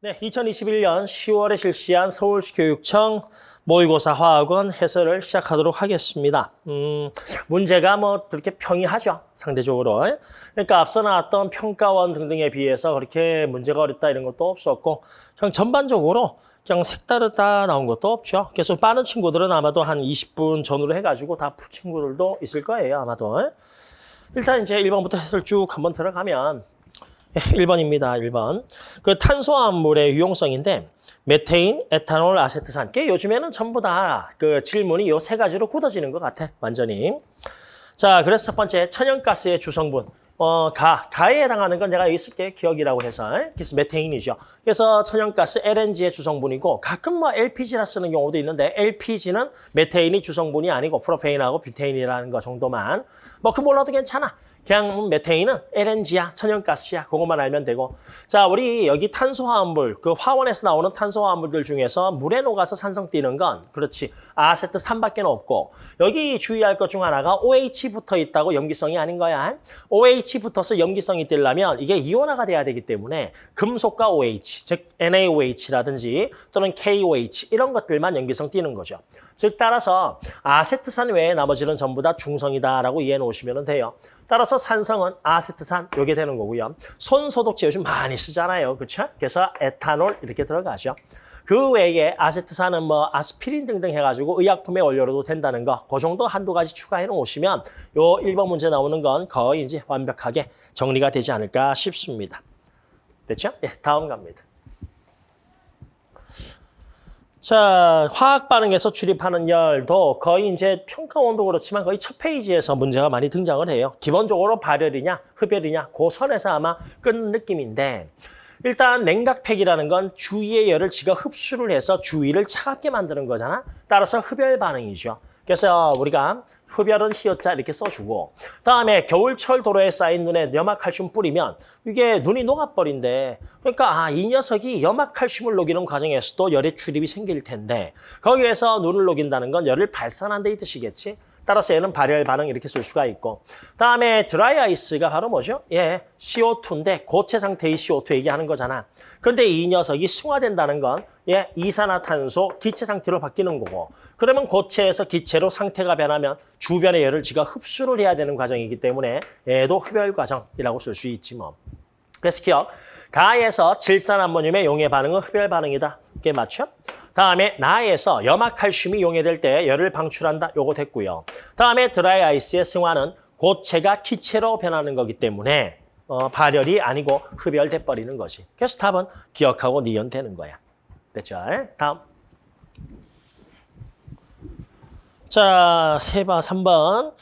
네, 2021년 10월에 실시한 서울시 교육청 모의고사 화학원 해설을 시작하도록 하겠습니다. 음, 문제가 뭐 그렇게 평이하죠, 상대적으로. 그러니까 앞서 나왔던 평가원 등등에 비해서 그렇게 문제가 어렵다 이런 것도 없었고 그냥 전반적으로 그냥 색다르다 나온 것도 없죠. 그래서 빠른 친구들은 아마도 한 20분 전후로 해가지고 다푼 친구들도 있을 거예요, 아마도. 일단 이제 1번부터 해설 쭉 한번 들어가면 1번입니다. 1번. 그 탄소화합물의 유용성인데 메테인, 에탄올, 아세트산. 꽤 요즘에는 전부 다 그 질문이 요 세 가지로 굳어지는 것 같아. 완전히. 자, 그래서 첫 번째 천연가스의 주성분. 어, 가, 가에 해당하는 건 내가 여기 쓸게 기역이라고 해서. 그래서 메테인이죠. 그래서 천연가스 LNG의 주성분이고 가끔 뭐 LPG라 쓰는 경우도 있는데 LPG는 메테인이 주성분이 아니고 프로페인하고 뷰테인이라는 거 정도만. 뭐그 몰라도 괜찮아. 그냥 메테인은 LNG야, 천연가스야. 그것만 알면 되고. 자, 우리 여기 탄소화합물, 그 화원에서 나오는 탄소화합물들 중에서 물에 녹아서 산성띠는 건 그렇지. 아세트산밖에 없고 여기 주의할 것 중 하나가 OH 붙어 있다고 염기성이 아닌 거야. OH 붙어서 염기성이 뜨려면 이게 이온화가 돼야 되기 때문에 금속과 OH, 즉 NaOH라든지 또는 KOH 이런 것들만 염기성 띄는 거죠. 즉 따라서 아세트산 외에 나머지는 전부 다 중성이다라고 이해해 놓으시면 돼요. 따라서 산성은 아세트산 요게 되는 거고요. 손소독제 요즘 많이 쓰잖아요. 그렇죠? 그래서 에탄올 이렇게 들어가죠. 그 외에 아세트산은 뭐 아스피린 등등 해가지고 의약품의 원료로도 된다는 거, 그 정도 한두 가지 추가해 놓으시면 요 1번 문제 나오는 건 거의 이제 완벽하게 정리가 되지 않을까 싶습니다. 됐죠? 예, 다음 갑니다. 자, 화학 반응에서 출입하는 열도 거의 이제 평가 원도 그렇지만 거의 첫 페이지에서 문제가 많이 등장을 해요. 기본적으로 발열이냐, 흡열이냐, 그 선에서 아마 끊는 느낌인데 일단 냉각팩이라는 건 주위의 열을 지가 흡수를 해서 주위를 차갑게 만드는 거잖아. 따라서 흡열 반응이죠. 그래서 우리가 흡열은 히읗자 이렇게 써주고 다음에 겨울철 도로에 쌓인 눈에 염화칼슘 뿌리면 이게 눈이 녹아버린대. 그러니까 아, 이 녀석이 염화칼슘을 녹이는 과정에서도 열의 출입이 생길 텐데 거기에서 눈을 녹인다는 건 열을 발산한다 이 뜻이겠지. 따라서 얘는 발열 반응 이렇게 쓸 수가 있고 다음에 드라이 아이스가 바로 뭐죠? 예, CO2인데 고체 상태의 CO2 얘기하는 거잖아. 그런데 이 녀석이 승화된다는 건 예, 이산화탄소 기체 상태로 바뀌는 거고 그러면 고체에서 기체로 상태가 변하면 주변의 열을 지가 흡수를 해야 되는 과정이기 때문에 얘도 흡열 과정이라고 쓸 수 있지 뭐. 그래서 기억, 가에서 질산암모늄의 용해 반응은 흡열 반응이다. 이게 맞죠? 다음에 나에서 염화칼슘이 용해될 때 열을 방출한다. 요거 됐고요. 다음에 드라이 아이스의 승화는 고체가 기체로 변하는 거기 때문에 어, 발열이 아니고 흡열돼 버리는 것이. 그래서 답은 기억하고 니은 되는 거야. 됐죠? 다음. 자, 세바 3번.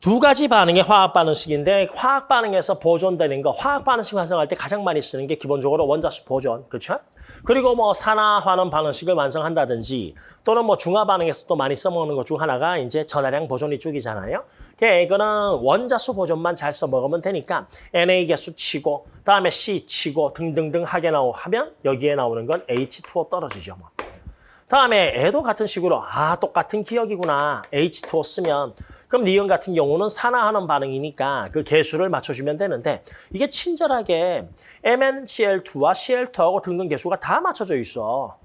두 가지 반응의 화학 반응식인데 화학 반응에서 보존되는 거, 화학 반응식 완성할 때 가장 많이 쓰는 게 기본적으로 원자수 보존, 그렇죠? 그리고 뭐 산화 환원 반응식을 완성한다든지 또는 뭐 중화 반응에서 또 많이 써먹는 것 중 하나가 이제 전하량 보존 이쪽이잖아요. 그러니까 이거는 원자수 보존만 잘 써먹으면 되니까 Na 개수 치고 다음에 C 치고 등등등 하게 나오 하면 여기에 나오는 건 H2O 떨어지죠. 뭐. 다음에 애도 같은 식으로 아 똑같은 기억이구나 H2O 쓰면 그럼 니은 같은 경우는 산화하는 반응이니까 그 개수를 맞춰주면 되는데 이게 친절하게 MnCl2와 Cl2하고 등등 개수가 다 맞춰져 있어.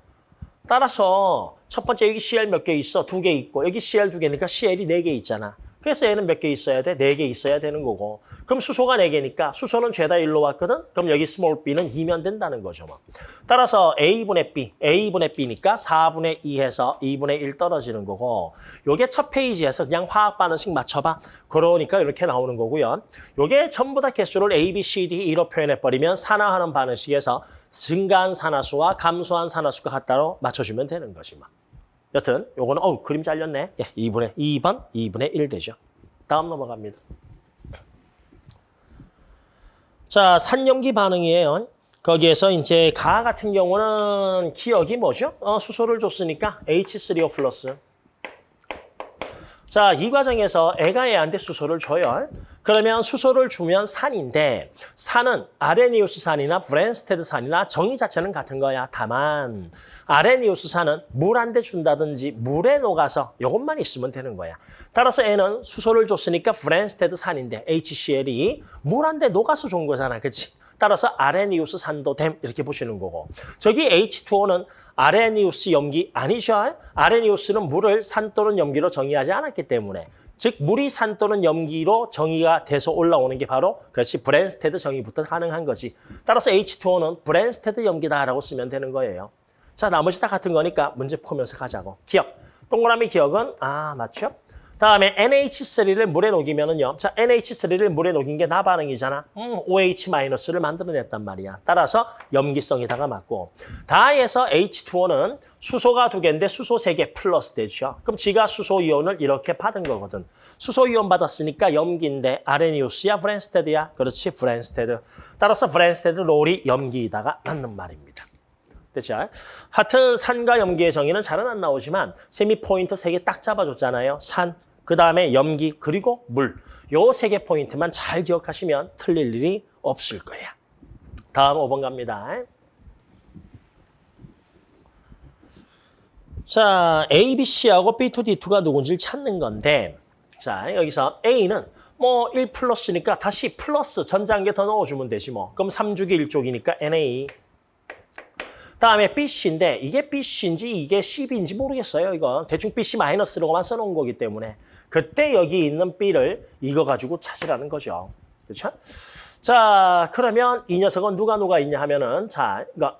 따라서 첫 번째 여기 Cl 몇 개 있어? 두 개 있고 여기 Cl 두 개니까 Cl이 네 개 있잖아. 그래서 얘는 몇 개 있어야 돼? 네 개 있어야 되는 거고. 그럼 수소가 네 개니까 수소는 죄다 일로 왔거든? 그럼 여기 스몰 b는 2면 된다는 거죠. 뭐. 따라서 a분의 b, a분의 b니까 4분의 2 해서 2분의 1 떨어지는 거고 요게 첫 페이지에서 그냥 화학 반응식 맞춰봐. 그러니까 이렇게 나오는 거고요. 요게 전부 다 개수를 a, b, c, d, E로 표현해버리면 산화하는 반응식에서 증가한 산화수와 감소한 산화수가 같다로 맞춰주면 되는 거지. 뭐. 여튼 요거는 어우 그림 잘렸네. 예, 2분의 2번 2분의 1 되죠. 다음 넘어갑니다. 자, 산염기 반응이에요. 거기에서 이제 가 같은 경우는 기억이 뭐죠? 어, 수소를 줬으니까 H3O 플러스. 자, 이 과정에서 얘가 얘한테 수소를 줘요. 그러면 수소를 주면 산인데 산은 아레니우스 산이나 브랜스테드 산이나 정의 자체는 같은 거야. 다만 아레니우스산은 물한테 준다든지 물에 녹아서 이것만 있으면 되는 거야. 따라서 얘는 수소를 줬으니까 브랜스테드 산인데 HCl이 물한테 녹아서 준 거잖아. 그렇지? 따라서 아레니우스 산도 됨 이렇게 보시는 거고 저기 H2O는 아레니우스 염기 아니죠? 아레니우스는 물을 산 또는 염기로 정의하지 않았기 때문에 즉 물이 산 또는 염기로 정의가 돼서 올라오는 게 바로 그렇지 브랜스테드 정의부터 가능한 거지. 따라서 H2O는 브랜스테드 염기다라고 쓰면 되는 거예요. 자 나머지 다 같은 거니까 문제 풀면서 가자고. 기역. 동그라미 기역은 아 맞죠? 다음에 NH3를 물에 녹이면은요. 자, NH3를 물에 녹인 게 나 반응이잖아. 음, OH-를 만들어냈단 말이야. 따라서 염기성이다가 맞고. 다에서 H2O는 수소가 두 개인데 수소 세 개 플러스 되죠. 그럼 지가 수소 이온을 이렇게 받은 거거든. 수소 이온 받았으니까 염기인데 아레니우스야 브랜스테드야? 그렇지, 브랜스테드. 따라서 브랜스테드 로리 염기이다가 맞는 말입니다. 됐죠? 하여튼 산과 염기의 정의는 잘은 안 나오지만 세미 포인트 세 개 딱 잡아줬잖아요. 산, 그 다음에 염기, 그리고 물. 요 세 개 포인트만 잘 기억하시면 틀릴 일이 없을 거야. 다음 5번 갑니다. 자, A, B, C하고 B, 2, D, 2가 누군지를 찾는 건데 자, 여기서 A는 뭐1 플러스니까 다시 플러스 개더 넣어주면 되지 뭐. 그럼 3주기 1쪽이니까 NA. 다음에 BC인데 이게 BC인지 이게 CB인지 모르겠어요. 이건 대충 BC 마이너스로만 써놓은 거기 때문에 그때 여기 있는 B를 이거 가지고 찾으라는 거죠. 그렇죠? 자, 그러면 이 녀석은 누가 누가 있냐 하면은 자, 이거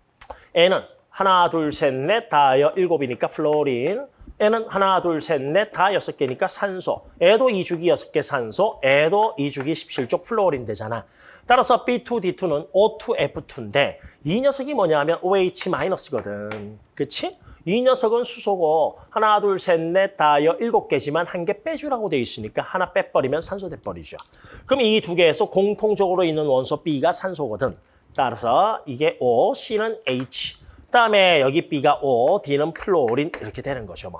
얘는 하나, 둘, 셋, 넷, 다여 일곱이니까 플로린. 얘는 하나, 둘, 셋, 넷, 다 여섯 개니까 산소. 얘도 이주기 여섯 개 산소, 얘도 이주기 17족 플로린 되잖아. 따라서 B2, D2는 O2, F2인데 이 녀석이 뭐냐 하면 OH-거든. 그치? 이 녀석은 수소고 하나, 둘, 셋, 넷, 다 여 일곱 개지만 한 개 빼주라고 돼 있으니까 하나 빼버리면 산소 돼버리죠. 그럼 이 두 개에서 공통적으로 있는 원소 B가 산소거든. 따라서 이게 O, C는 H. 그다음에 여기 B가 O, D는 플로린 이렇게 되는 거죠. 뭐.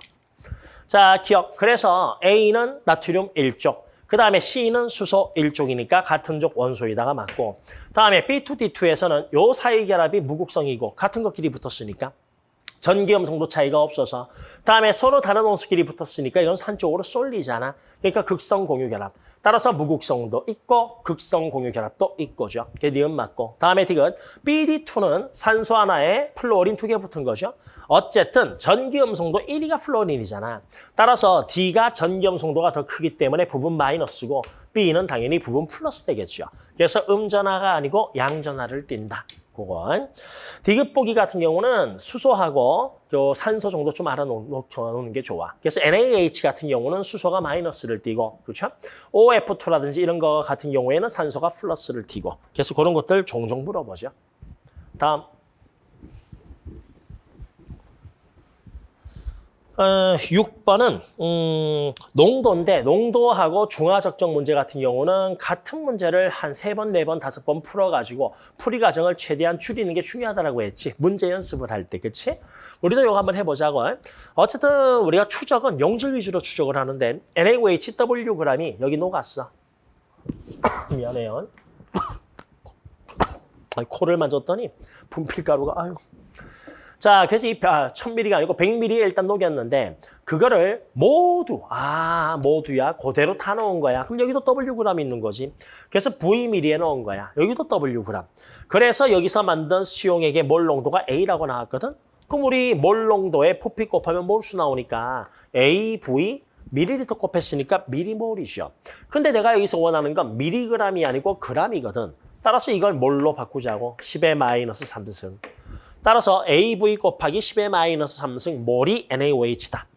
자, 기억. 그래서 A는 나트륨 1쪽, 그 다음에 C는 수소 1쪽이니까 같은 족 원소에다가 맞고 다음에 B2D2에서는 요 사이 결합이 무극성이고 같은 것끼리 붙었으니까 전기염성도 차이가 없어서 다음에 서로 다른 원소끼리 붙었으니까 이건 산 쪽으로 쏠리잖아. 그러니까 극성 공유 결합. 따라서 무극성도 있고 극성 공유 결합도 있고죠. 그게 니은 맞고. 다음에 디귿 BD2는 산소 하나에 플로린 두 개 붙은 거죠. 어쨌든 전기음성도 1위가 플로린이잖아. 따라서 D가 전기음성도가 더 크기 때문에 부분 마이너스고 B는 당연히 부분 플러스 되겠죠. 그래서 음전하가 아니고 양전하를 띈다. 그건 디귿 보기 같은 경우는 수소하고 저 산소 정도 좀 알아놓는 게 좋아. 그래서 NaH 같은 경우는 수소가 마이너스를 띠고, 그렇죠? OF2라든지 이런 거 같은 경우에는 산소가 플러스를 띠고. 그래서 그런 것들 종종 물어보죠. 다음. 어, 6번은 음, 농도인데 농도하고 중화적정 문제 같은 경우는 같은 문제를 한 세 번, 네 번, 다섯 번 풀어가지고 풀이 과정을 최대한 줄이는 게 중요하다고 했지. 문제 연습을 할 때, 그치? 우리도 이거 한번 해보자고. 어쨌든 우리가 추적은 용질 위주로 추적을 하는데 NaOHWg이 여기 녹았어. 미안해요. 코를 만졌더니 분필가루가 아유 자, 그래서 이 아, 1000ml가 아니고 100ml에 일단 녹였는데 그거를 모두 아 모두야 그대로 타 놓은 거야. 그럼 여기도 Wg 있는 거지. 그래서 Vml에 넣은 거야. 여기도 Wg. 그래서 여기서 만든 수용액의 몰 농도가 A라고 나왔거든. 그럼 우리 몰 농도에 부피 곱하면 몰수 나오니까 AV 미리리터 곱했으니까 미리몰이죠. 근데 내가 여기서 원하는 건 미리그램이 아니고 그람이거든. 따라서 이걸 몰로 바꾸자고 10의 마이너스 3승. 따라서 AV 곱하기 10의 마이너스 3승 몰이 NaOH다.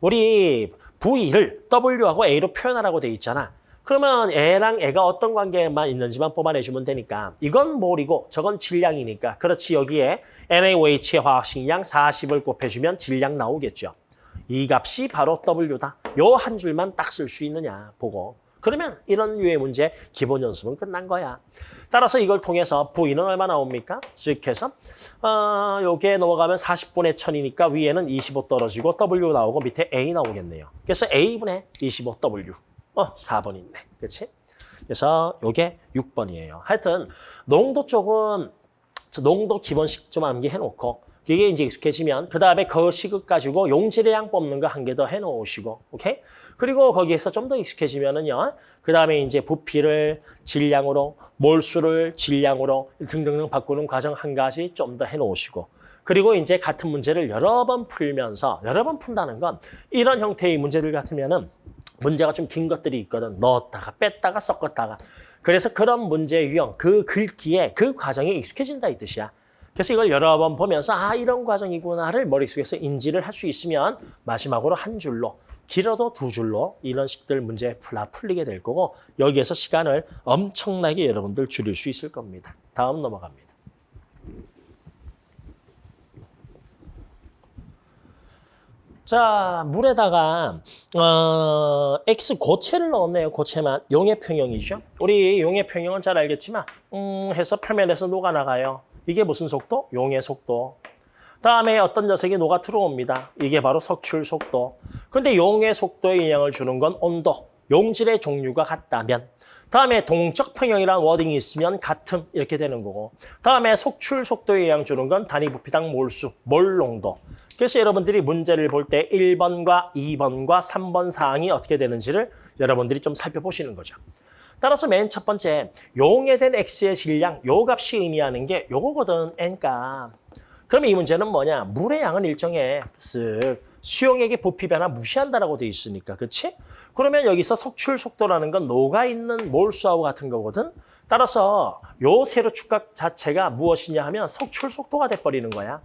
우리 V를 W하고 A로 표현하라고 돼 있잖아. 그러면 애랑 애가 어떤 관계만 있는지만 뽑아내주면 되니까 이건 몰이고 저건 질량이니까 그렇지 여기에 NaOH의 화학식량 40을 곱해주면 질량 나오겠죠. 이 값이 바로 W다. 요 한 줄만 딱 쓸 수 있느냐 보고 그러면 이런 유의 문제 기본 연습은 끝난 거야. 따라서 이걸 통해서 V는 얼마 나옵니까? 즉 해서 어, 요게 넘어가면 40분의 1000이니까 위에는 25 떨어지고 W 나오고 밑에 A 나오겠네요. 그래서 A분의 25W. 어, 4번 있네. 그렇지? 그래서 요게 6번이에요. 하여튼 농도 쪽은 농도 기본식 좀 암기해 놓고 이게 이제 익숙해지면 그 다음에 그 시급 가지고 용질의 양 뽑는 거 한 개 더 해놓으시고 오케이? 그리고 거기에서 좀 더 익숙해지면은요. 그 다음에 이제 부피를 질량으로 몰수를 질량으로 등등등 바꾸는 과정 한 가지 좀 더 해놓으시고 그리고 이제 같은 문제를 여러 번 풀면서 여러 번 푼다는 건 이런 형태의 문제들 같으면은 문제가 좀 긴 것들이 있거든. 넣었다가 뺐다가 섞었다가. 그래서 그런 문제의 유형, 그 글귀에 그 과정에 익숙해진다 이 뜻이야. 그래서 이걸 여러 번 보면서 아 이런 과정이구나를 머릿속에서 인지를 할 수 있으면 마지막으로 한 줄로 길어도 두 줄로 이런 식들 문제 풀 풀리게 될 거고 여기에서 시간을 엄청나게 여러분들 줄일 수 있을 겁니다. 다음 넘어갑니다. 자, 물에다가 어, X 고체를 넣었네요. 고체만. 용의 평형이죠. 우리 용의 평형은 잘 알겠지만 음, 해서 표면에서 녹아나가요. 이게 무슨 속도? 용의 속도. 다음에 어떤 녀석이 녹아 들어옵니다. 이게 바로 석출 속도. 근데 용의 속도에 영향을 주는 건 온도. 용질의 종류가 같다면 다음에 동적 평형이라는 워딩이 있으면 같음 이렇게 되는 거고 다음에 속출 속도에 영향 주는 건 단위 부피당 몰수, 몰농도 그래서 여러분들이 문제를 볼 때 1번과 2번과 3번 사항이 어떻게 되는지를 여러분들이 좀 살펴보시는 거죠. 따라서 맨 첫 번째 용해된 x의 질량, 요 값이 의미하는 게 요거거든, n값. 그러면 이 문제는 뭐냐? 물의 양은 일정해. 쓱. 수용액의 부피 변화 무시한다라고 돼 있으니까, 그렇지? 그러면 여기서 석출 속도라는 건 녹아 있는 몰수하고 같은 거거든. 따라서 요 세로 축각 자체가 무엇이냐 하면 석출 속도가 돼 버리는 거야.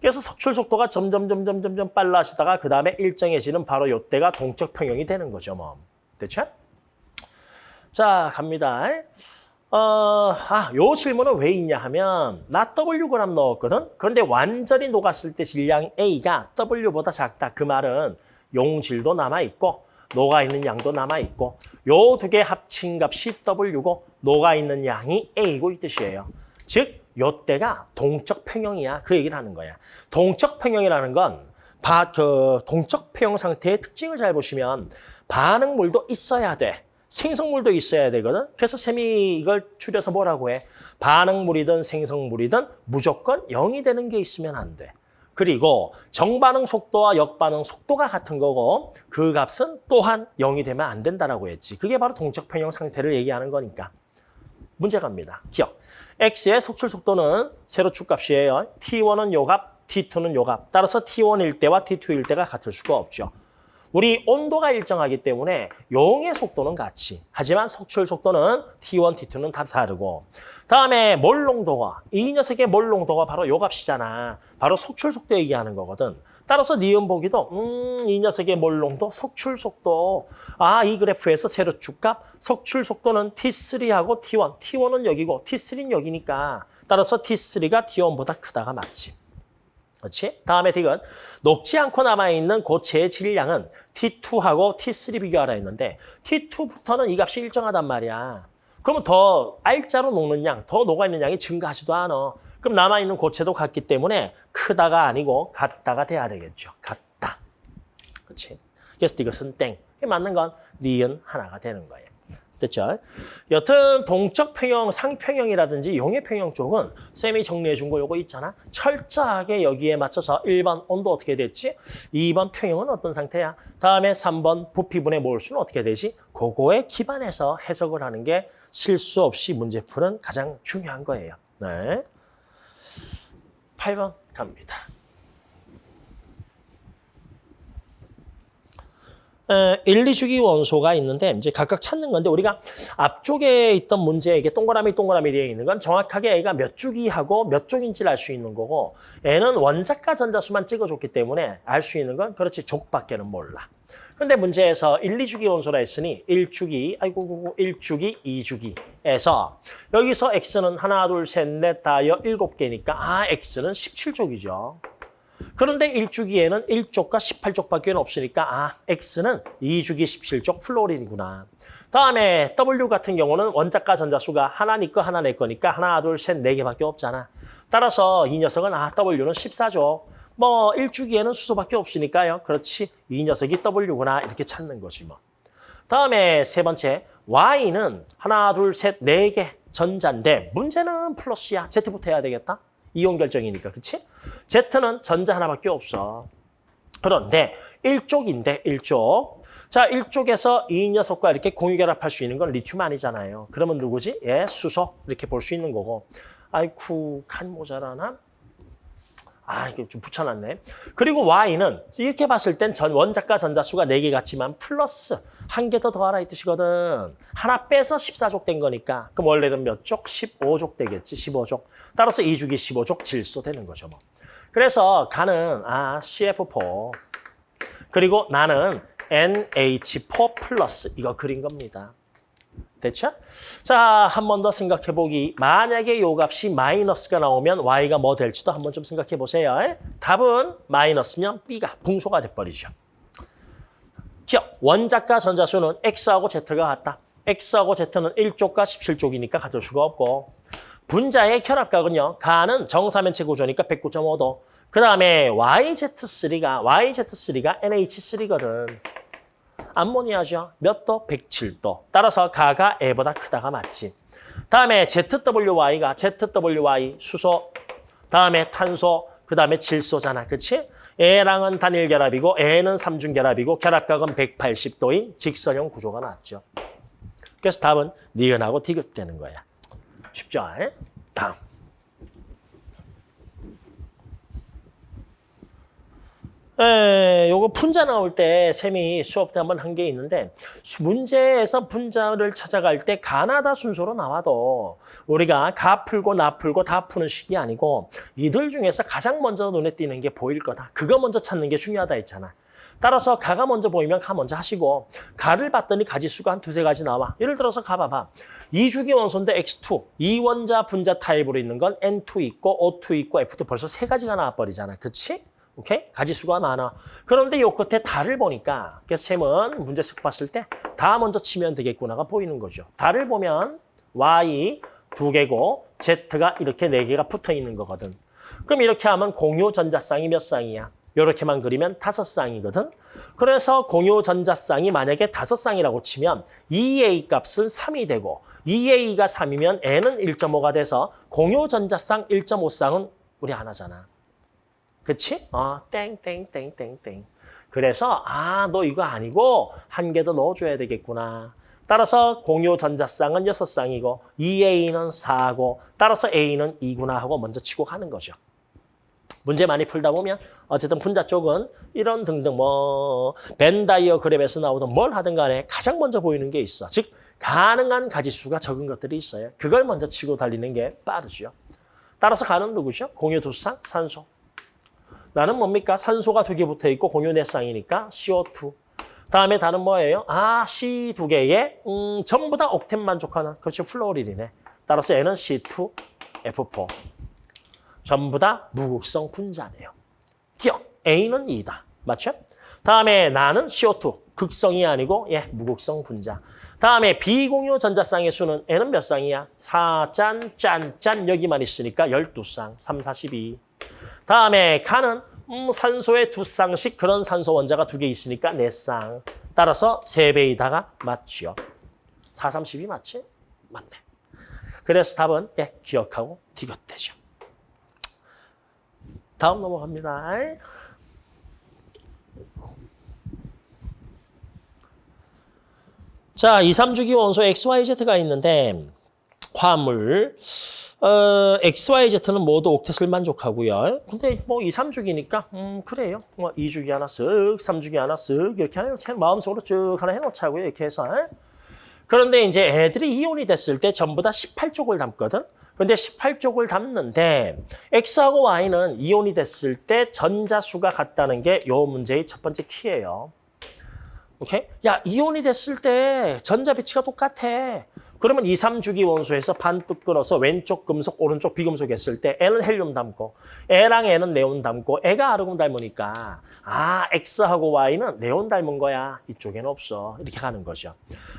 그래서 석출 속도가 점점 점점 점점 빨라지다가 그 다음에 일정해지는 바로 요때가 동적 평형이 되는 거죠, 뭐. 됐죠? 자, 갑니다. 어, 아, 요 질문은 왜 있냐 하면 나 W 그램 넣었거든. 그런데 완전히 녹았을 때 질량 A가 W보다 작다. 그 말은 용질도 남아 있고 녹아 있는 양도 남아 있고 요 두 개 합친 값이 W고 녹아 있는 양이 A고 이 뜻이에요. 즉 요때가 동적 평형이야. 그 얘기를 하는 거야. 동적 평형이라는 건 바, 그 동적 평형 상태의 특징을 잘 보시면 반응물도 있어야 돼. 생성물도 있어야 되거든. 그래서 쌤이 이걸 줄여서 뭐라고 해? 반응물이든 생성물이든 무조건 0이 되는 게 있으면 안 돼. 그리고 정반응 속도와 역반응 속도가 같은 거고 그 값은 또한 0이 되면 안 된다라고 했지. 그게 바로 동적 평형 상태를 얘기하는 거니까. 문제 갑니다. 기억. x의 속출 속도는 세로 축 값이에요. t1은 요 값, t2는 요 값. 따라서 t1일 때와 t2일 때가 같을 수가 없죠. 우리 온도가 일정하기 때문에 용의 속도는 같이. 하지만 속출 속도는 T1, T2는 다 다르고. 다음에 몰 농도가, 이 녀석의 몰 농도가 바로 요 값이잖아. 바로 속출 속도 얘기하는 거거든. 따라서 니은 보기도 음, 이 녀석의 몰 농도, 속출 속도. 아, 이 그래프에서 세로 축값, 속출 속도는 T3하고 T1. T1은 여기고 T3는 여기니까. 따라서 T3가 T1보다 크다가 맞지. 그렇지? 다음에 딕은 녹지 않고 남아있는 고체의 질량은 T2하고 T3 비교하라 했는데 T2부터는 이 값이 일정하단 말이야. 그러면 더 R자로 녹는 양, 더 녹아있는 양이 증가하지도 않아. 그럼 남아있는 고체도 같기 때문에 크다가 아니고 같다가 돼야 되겠죠. 같다. 그렇지? 그래서 이것은 땡. 맞는 건 니은 하나가 되는 거예요. 됐죠? 여튼 동적 평형, 상평형이라든지 용의 평형 쪽은 쌤이 정리해 준 거 요거 있잖아. 철저하게 여기에 맞춰서 1번 온도 어떻게 됐지? 2번 평형은 어떤 상태야? 다음에 3번 부피분의 몰수는 어떻게 되지? 그거에 기반해서 해석을 하는 게 실수 없이 문제 푸는 가장 중요한 거예요. 네. 8번 갑니다. 에, 1, 2주기 원소가 있는데 이제 각각 찾는 건데 우리가 앞쪽에 있던 문제에 이게 동그라미 동그라미 되어 있는 건 정확하게 A가 몇 주기하고 몇 쪽인지를 알 수 있는 거고 N은 원자과 전자수만 찍어줬기 때문에 알 수 있는 건 그렇지 족밖에는 몰라. 그런데 문제에서 1, 2주기 원소라 했으니 1주기, 아이고 1주기, 2주기에서 여기서 X는 하나, 둘, 셋, 넷, 다 여 일곱 개니까 아 X는 17족이죠. 그런데 1주기에는 1쪽과 18쪽밖에 없으니까 아, X는 2주기 17쪽 플로린이구나. 다음에 W 같은 경우는 원자과 전자수가 하나 니 거 하나 내 거니까 하나, 둘, 셋, 네 개밖에 없잖아. 따라서 이 녀석은 아, W는 14쪽. 뭐 1주기에는 수소밖에 없으니까요. 그렇지. 이 녀석이 W구나 이렇게 찾는 거지 뭐. 다음에 세 번째 Y는 하나, 둘, 셋, 네 개 전자인데 문제는 플러스야. Z부터 해야 되겠다. 이온 결정이니까. 그치? Z는 전자 하나밖에 없어. 그런데 1쪽인데 1쪽. 자, 1쪽에서 이 녀석과 이렇게 공유 결합할 수 있는 건 리튬 아니잖아요. 그러면 누구지? 예, 수소. 이렇게 볼 수 있는 거고. 아이쿠, 칸 모자라나? 아, 이게 좀 붙여놨네. 그리고 Y는 이렇게 봤을 땐 전 원자과 전자수가 4개 같지만 플러스 한 개 더 더하라 이 뜻이거든. 하나 빼서 14족 된 거니까. 그럼 원래는 몇 족? 15족 되겠지, 15족. 따라서 2주기 15족 질소 되는 거죠, 뭐. 그래서 가는 아 CF4 그리고 나는 NH4 플러스 이거 그린 겁니다. 됐죠? 자, 한 번 더 생각해 보기. 만약에 요 값이 마이너스가 나오면 y가 뭐 될지도 한 번 좀 생각해 보세요. 에? 답은 마이너스면 b가 붕소가 돼버리죠. 기억, 원자과 전자수는 x하고 z가 같다. x하고 z는 1쪽과 17쪽이니까 같을 수가 없고 분자의 결합각은요. 가는 정사면체 구조니까 109.5도. 그 다음에 YZ3가 YZ3가 NH3거든. 암모니아죠. 몇 도? 107도. 따라서 가가 애보다 크다가 맞지. 다음에 ZWY가 ZWY 수소, 다음에 탄소, 그 다음에 질소잖아. 그치? 애랑은 단일 결합이고 애는 삼중 결합이고 결합각은 180도인 직선형 구조가 나왔죠. 그래서 답은 니은하고 디귿 되는 거야. 쉽죠? 에? 다음. 에, 요거 분자 나올 때 쌤이 수업 때 한번 한 게 있는데 수- 문제에서 분자를 찾아갈 때 가나다 순서로 나와도 우리가 가 풀고 나 풀고 다 푸는 식이 아니고 이들 중에서 가장 먼저 눈에 띄는 게 보일 거다. 그거 먼저 찾는 게 중요하다 했잖아. 따라서 가가 먼저 보이면 가 먼저 하시고 가를 봤더니 가지수가 한 두세 가지 나와. 예를 들어서 가 봐봐. 이주기 원소인데 X2, 이원자 분자 타입으로 있는 건 N2 있고 O2 있고 F2 벌써 세 가지가 나와버리잖아. 그치? 오케이? 가지수가 많아. 그런데 요 끝에 달을 보니까 그래서 쌤은 문제식 봤을 때 다 먼저 치면 되겠구나가 보이는 거죠. 달을 보면 Y 두 개고 Z가 이렇게 네 개가 붙어 있는 거거든. 그럼 이렇게 하면 공유 전자쌍이 몇 쌍이야? 이렇게만 그리면 다섯 쌍이거든. 그래서 공유 전자쌍이 만약에 다섯 쌍이라고 치면 2A 값은 3이 되고 2A가 3이면 N은 1.5가 돼서 공유 전자쌍 1.5쌍은 우리 하나잖아. 그치? 어, 땡, 땡, 땡, 땡, 땡. 그래서, 아, 너 이거 아니고 한 개 더 넣어줘야 되겠구나. 따라서 공유 전자쌍은 여섯 쌍이고 2A는 4고 따라서 A는 2구나 하고 먼저 치고 가는 거죠. 문제 많이 풀다 보면 어쨌든 분자 쪽은 이런 등등 뭐 벤다이어그램에서 나오던 뭘 하든 간에 가장 먼저 보이는 게 있어. 즉 가능한 가지수가 적은 것들이 있어요. 그걸 먼저 치고 달리는 게 빠르죠. 따라서 가는 누구죠? 공유 두 쌍, 산소. 나는 뭡니까? 산소가 두 개 붙어 있고 공유 네 쌍이니까 CO2. 다음에 다른 뭐예요? 아, C 두 개에 음, 전부 다 옥텐 만족하는 그렇죠. 플로리딘이네. 따라서 N은 C2, F4. 전부 다 무극성 분자네요. 기억, A는 2다. 맞죠? 다음에 나는 CO2, 극성이 아니고 예, 무극성 분자. 다음에 비공유 전자쌍의 수는 N은 몇 쌍이야? 4 짠, 짠, 짠 여기만 있으니까 12쌍, 3, 42. 다음에 가는 음, 산소에 두 쌍씩 그런 산소 원자가 두 개 있으니까 네 쌍. 따라서 세 배이다가 맞죠. 4, 32 맞지? 맞네. 그래서 답은 예, 기억하고 디귿되죠. 다음 넘어갑니다. 자, 2, 3주기 원소 XYZ가 있는데 화물 어, XYZ는 모두 옥텟을 만족하고요. 근데 뭐 2, 3주기니까 음 그래요. 뭐 2주기 하나 쓱, 3주기 하나 쓱 이렇게 하나 이렇게 마음속으로 쭉 하나 해놓자고요. 이렇게 해서. 그런데 이제 애들이 이온이 됐을 때 전부 다 18쪽을 담거든. 근데 18쪽을 담는데 X하고 Y는 이온이 됐을 때 전자수가 같다는 게 요 문제의 첫 번째 키예요. 오케이? 야, 이온이 됐을 때 전자 배치가 똑같아. 그러면 2, 3주기 원소에서 반뚝 끊어서 왼쪽 금속, 오른쪽 비금속 했을 때 N은 헬륨 담고 E랑 N은 네온 담고 E가 아르곤 닮으니까 아, X하고 Y는 네온 닮은 거야. 이쪽에는 없어. 이렇게 가는 거죠.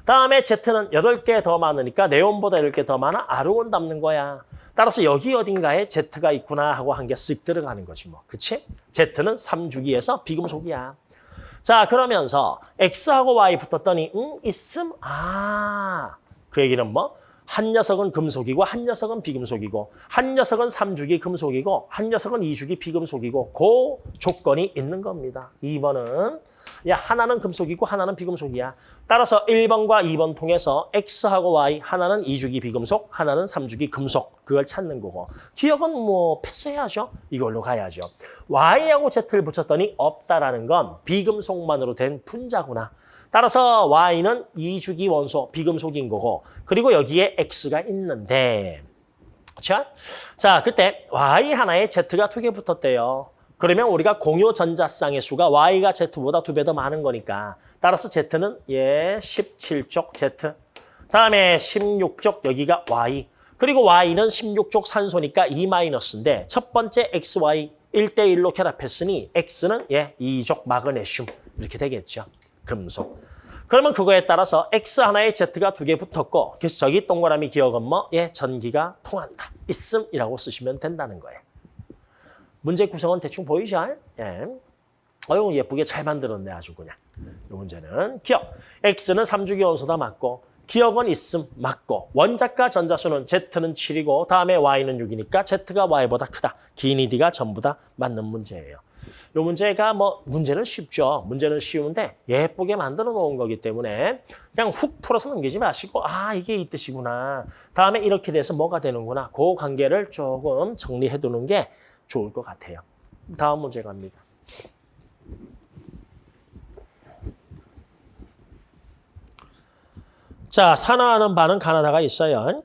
다음에 Z는 8개 더 많으니까 네온보다 10개 더 많아. 아르곤 담는 거야. 따라서 여기 어딘가에 Z가 있구나 하고 한 개 쓱 들어가는 거지 뭐. 그치? Z는 3주기에서 비금속이야. 자, 그러면서 X하고 Y 붙었더니 음, 있음? 아, 그 얘기는 뭐? 한 녀석은 금속이고 한 녀석은 비금속이고 한 녀석은 삼주기 금속이고 한 녀석은 이주기 비금속이고 그 조건이 있는 겁니다. 2번은 야 하나는 금속이고 하나는 비금속이야. 따라서 1번과 2번 통해서 X하고 Y 하나는 이주기 비금속 하나는 삼주기 금속 그걸 찾는 거고 기억은 뭐 패스해야죠. 이걸로 가야죠. Y하고 Z를 붙였더니 없다라는 건 비금속만으로 된 분자구나. 따라서 Y는 이주기 원소, 비금속인 거고 그리고 여기에 X가 있는데 자, 자 그때 Y 하나에 Z가 두 개 붙었대요. 그러면 우리가 공유 전자쌍의 수가 Y가 Z보다 두 배 더 많은 거니까 따라서 Z는 예 17쪽 Z 다음에 16쪽 여기가 Y 그리고 Y는 16쪽 산소니까 2 마이너스인데 첫 번째 XY 1대1로 결합했으니 X는 예 2족 마그네슘 이렇게 되겠죠. 금속. 그러면 그거에 따라서 X 하나에 Z가 두 개 붙었고 그래서 저기 동그라미 기억은 뭐? 예, 전기가 통한다. 있음이라고 쓰시면 된다는 거예요. 문제 구성은 대충 보이죠? 예. 어유 예쁘게 잘 만들었네 아주 그냥. 이 문제는 기억. X는 3주기 원소다 맞고 기억은 있음 맞고 원자과 전자수는 Z는 7이고 다음에 Y는 6이니까 Z가 Y보다 크다. 기니 D가 전부 다 맞는 문제예요. 이 문제가 뭐 문제는 쉽죠. 문제는 쉬운데 예쁘게 만들어 놓은 거기 때문에 그냥 훅 풀어서 넘기지 마시고 아 이게 이 뜻이구나. 다음에 이렇게 돼서 뭐가 되는구나. 그 관계를 조금 정리해 두는 게 좋을 것 같아요. 다음 문제 갑니다. 자, 산화하는 반은 가나다가 있어요.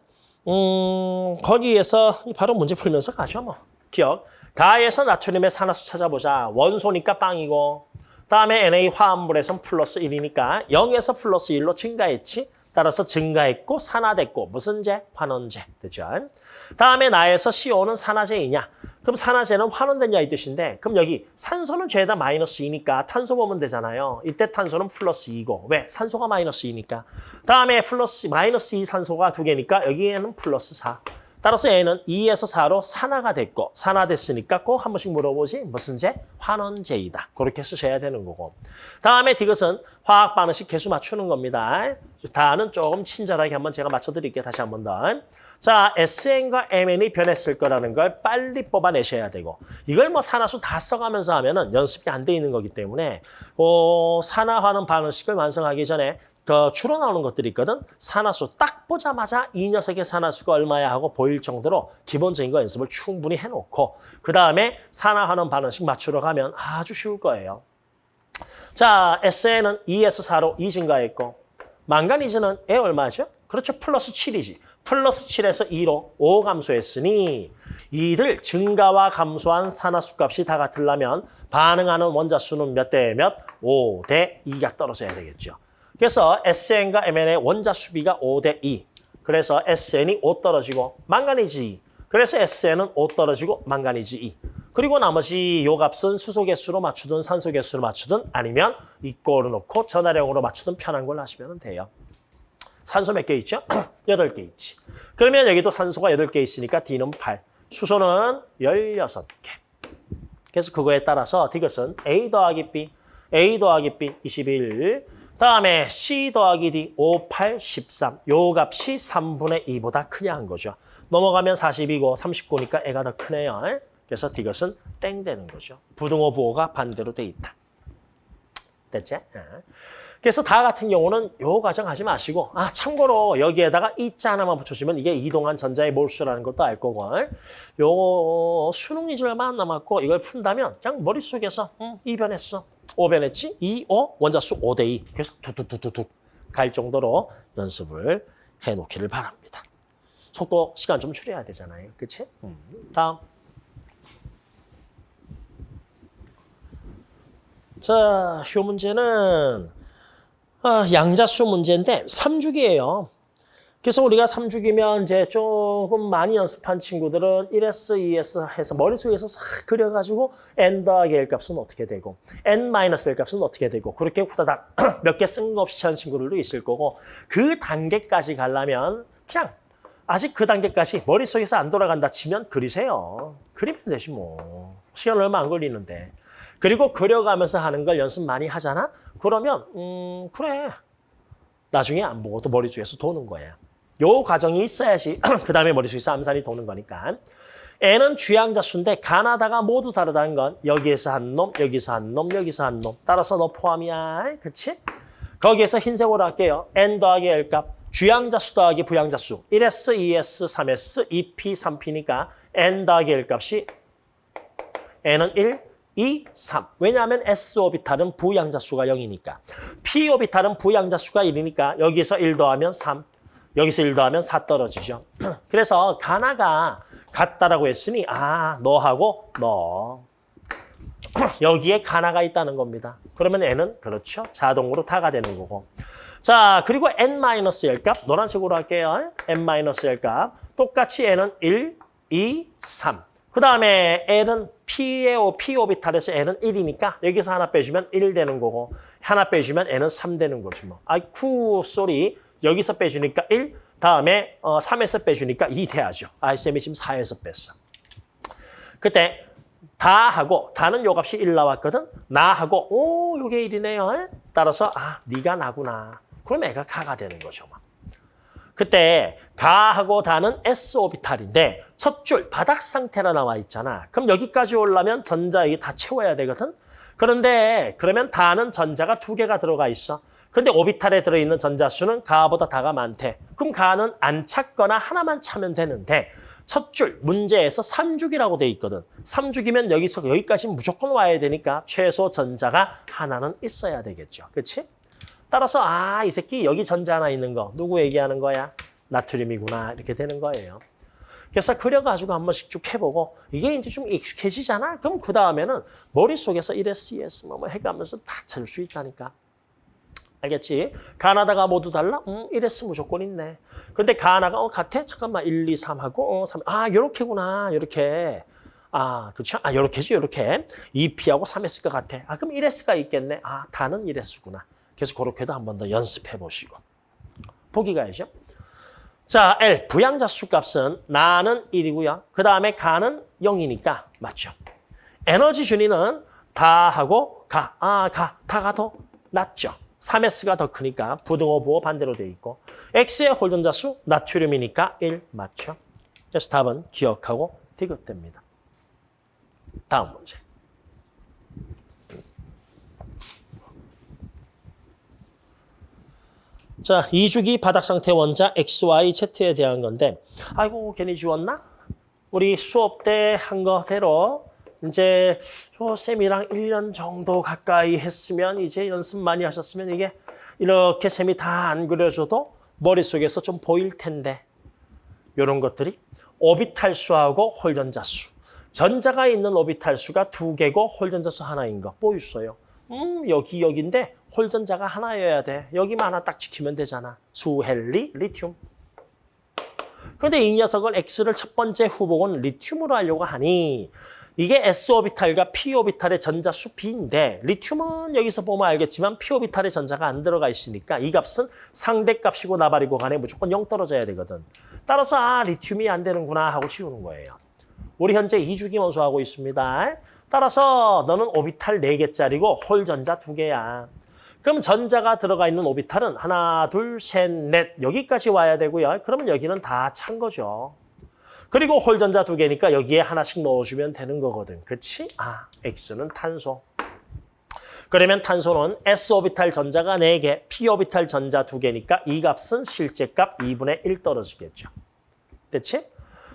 음, 거기에서 바로 문제 풀면서 가죠, 뭐. 기역. 가에서 나트륨의 산화수 찾아보자. 원소니까 빵이고, 다음에 Na 화합물에선 플러스 1이니까 0에서 플러스 1로 증가했지. 따라서 증가했고 산화됐고 무슨 제? 환원제. 되죠? 다음에 나에서 CO는 산화제이냐? 그럼 산화제는 환원되냐 이 뜻인데 그럼 여기 산소는 죄다 마이너스 2니까 탄소 보면 되잖아요. 이때 탄소는 플러스 2고 왜? 산소가 마이너스 2니까. 다음에 플러스 마이너스 2 산소가 두 개니까 여기에는 플러스 4. 따라서 얘는 2에서 4로 산화가 됐고 산화됐으니까 꼭 한 번씩 물어보지 무슨 제? 환원제이다. 그렇게 쓰셔야 되는 거고. 다음에 이것은 화학 반응식 개수 맞추는 겁니다. 다는 조금 친절하게 한번 제가 맞춰드릴게요. 다시 한 번 더. 자, SN과 MN이 변했을 거라는 걸 빨리 뽑아내셔야 되고 이걸 뭐 산화수 다 써가면서 하면 은 연습이 안 돼 있는 거기 때문에 어, 산화하는 반응식을 완성하기 전에 그 나오는 것들이 있거든. 산화수 딱 보자마자 이 녀석의 산화수가 얼마야 하고 보일 정도로 기본적인 거 연습을 충분히 해놓고 그 다음에 산화하는 반응식 맞추러 가면 아주 쉬울 거예요. 자, SN은 2에서 4로 2 증가했고 망가니즈는 에 얼마죠? 그렇죠. 플러스 7이지. 플러스 7에서 2로 5 감소했으니 이들 증가와 감소한 산화수 값이 다 같으려면 반응하는 원자 수는 몇 대 몇? 5 대 2가 떨어져야 되겠죠. 그래서 SN과 MN의 원자 수비가 5대 2. 그래서 SN이 5 떨어지고 망가니즈 2. 그래서 SN은 5 떨어지고 망가니즈 2. 그리고 나머지 요 값은 수소 개수로 맞추든 산소 개수로 맞추든 아니면 이꼴로 놓고 전화량으로 맞추든 편한 걸로 하시면 돼요. 산소 몇 개 있죠? 8개 있지. 그러면 여기도 산소가 8개 있으니까 D는 8. 수소는 16개. 그래서 그거에 따라서 이것은 A 더하기 B, A 더하기 B 21. 다음에 C 더하기 D 5, 8, 13. 요 값이 3분의 2보다 크냐 한 거죠. 넘어가면 40이고 39니까 애가 더 크네요. 그래서 이것은 땡 되는 거죠. 부등호 부호가 반대로 돼 있다. 됐지? 예. 그래서 다 같은 경우는 요 과정 하지 마시고 아 참고로 여기에다가 이자 하나만 붙여주면 이게 이동한 전자의 몰수라는 것도 알 거고 요 수능 안 남았고 이걸 푼다면 그냥 머릿속에서 음, 2변했어 5변했지 2, 5 원자수 5대 2 그래서 두두두두둑 갈 정도로 연습을 해놓기를 바랍니다. 속도 시간 좀 줄여야 되잖아요. 그치? 음. 다음 자, 요 문제는 아, 양자수 문제인데 3주기예요. 그래서 우리가 3주기면 이제 조금 많이 연습한 친구들은 1S, 2S 해서 머릿속에서 싹 그려가지고 n 더하기 l 값은 어떻게 되고 n 마이너스 l 값은 어떻게 되고 그렇게 후다닥 몇 개 쓴 거 없이 찾는 친구들도 있을 거고 그 단계까지 가려면 그냥 아직 그 단계까지 머릿속에서 안 돌아간다 치면 그리세요. 그리면 되지 뭐. 시간 얼마 안 걸리는데. 그리고 그려가면서 하는 걸 연습 많이 하잖아? 그러면 음 그래. 나중에 안 보고도 머릿속에서 도는 거예요. 요 과정이 있어야지 그 다음에 머릿속에서 암산이 도는 거니까. N은 주양자 수인데 가나다가 모두 다르다는 건 여기에서 한 놈, 여기서 한 놈, 여기서 한 놈. 따라서 너 포함이야. 그치? 거기에서 흰색으로 할게요. N 더하기 L 값. 주양자 수 더하기 부양자 수. 1S, 2S, 3S, 2P, 3P니까 N 더하기 L 값이 N은 1, 2, 3. 왜냐하면 S 오비탈은 부양자 수가 0이니까. P 오비탈은 부양자 수가 1이니까 여기서 1 더하면 3. 여기서 1 더하면 4 떨어지죠. 그래서 가나가 같다라고 했으니 아 너하고 너 여기에 가나가 있다는 겁니다. 그러면 n은 그렇죠. 자동으로 다가 되는 거고. 자 그리고 n-l 값 노란색으로 할게요. n-l 값 똑같이 n은 1, 2, 3. 그 다음에 L은 P의 P 오비탈에서 N은 1이니까 여기서 하나 빼주면 1 되는 거고 하나 빼주면 N은 3 되는 거지 뭐. 아이쿠 쏘리 여기서 빼주니까 1 다음에 어, 3에서 빼주니까 2 돼야죠. 아, 쌤이 지금 4에서 뺐어. 그때 다 하고 다는 요 값이 1 나왔거든. 나 하고 오 요게 1이네요. 따라서 아 네가 나구나. 그럼 애가 가가 되는 거죠. 뭐. 그때 가하고 다는 S 오비탈인데 첫 줄 바닥 상태라 나와 있잖아. 그럼 여기까지 오려면 전자 이게 다 채워야 되거든. 그런데 그러면 다는 전자가 두 개가 들어가 있어. 그런데 오비탈에 들어있는 전자 수는 가보다 다가 많대. 그럼 가는 안 찾거나 하나만 차면 되는데 첫 줄 문제에서 3죽이라고 돼 있거든. 3죽이면 여기서 여기까지 무조건 와야 되니까 최소 전자가 하나는 있어야 되겠죠. 그렇지? 따라서 아, 이 새끼 여기 전자 하나 있는 거 누구 얘기하는 거야? 나트륨이구나 이렇게 되는 거예요. 그래서 그려가지고 한 번씩 쭉 해보고 이게 이제 좀 익숙해지잖아? 그럼 그 다음에는 머릿속에서 1S, 2S 뭐, 뭐 해가면서 다 찾을 수 있다니까. 알겠지? 가나다가 모두 달라? 음, 1S 무조건 있네. 근데 가나가 어, 같아? 잠깐만 1, 2, 3 하고 어, 3. 아, 요렇게구나. 요렇게. 아, 그렇죠? 아, 요렇게지, 요렇게. 2P하고 3S가 같아. 아, 그럼 1S가 있겠네. 아, 다는 1S구나. 그래서 그렇게도 한 번 더 연습해 보시고. 보기 가야죠. 자, L, 부양자 수 값은 나는 1이고요. 그 다음에 가는 0이니까 맞죠. 에너지 준위는 다하고 가, 아, 가, 다가 더 낫죠. 3S가 더 크니까 부등호 부호 반대로 돼 있고 X의 홀전자 수 나트륨이니까 1 맞죠. 그래서 답은 기억하고 디귿됩니다. 다음 문제. 자, 2주기 바닥 상태 원자 XYZ에 대한 건데 아이고 괜히 지웠나? 우리 수업 때 한 거대로 이제 요 쌤이랑 1년 정도 가까이 했으면 이제 연습 많이 하셨으면 이게 이렇게 쌤이 다 안 그려줘도 머릿속에서 좀 보일 텐데 이런 것들이 오비탈 수하고 홀전자 수. 전자가 있는 오비탈 수가 두 개고 홀전자 수 하나인 거 보였어요. 음 여기 여기인데 홀전자가 하나여야 돼. 여기만 하나 딱 지키면 되잖아. 수 헬리, 리튬. 그런데 이 녀석을 X를 첫 번째 후보군 리튬으로 하려고 하니 이게 S오비탈과 P오비탈의 전자수 비인데 리튬은 여기서 보면 알겠지만 P오비탈의 전자가 안 들어가 있으니까 이 값은 상대값이고 나발이고 간에 무조건 0 떨어져야 되거든. 따라서 아 리튬이 안 되는구나 하고 치우는 거예요. 우리 현재 2주기 원소하고 있습니다. 따라서 너는 오비탈 4개짜리고 홀 전자 2개야. 그럼 전자가 들어가 있는 오비탈은 하나, 둘, 셋, 넷 여기까지 와야 되고요. 그러면 여기는 다 찬 거죠. 그리고 홀전자 두 개니까 여기에 하나씩 넣어주면 되는 거거든. 그렇지? 아, X는 탄소. 그러면 탄소는 S오비탈 전자가 4개, P오비탈 전자 2개니까 이 값은 실제 값 2분의 1 떨어지겠죠. 됐지?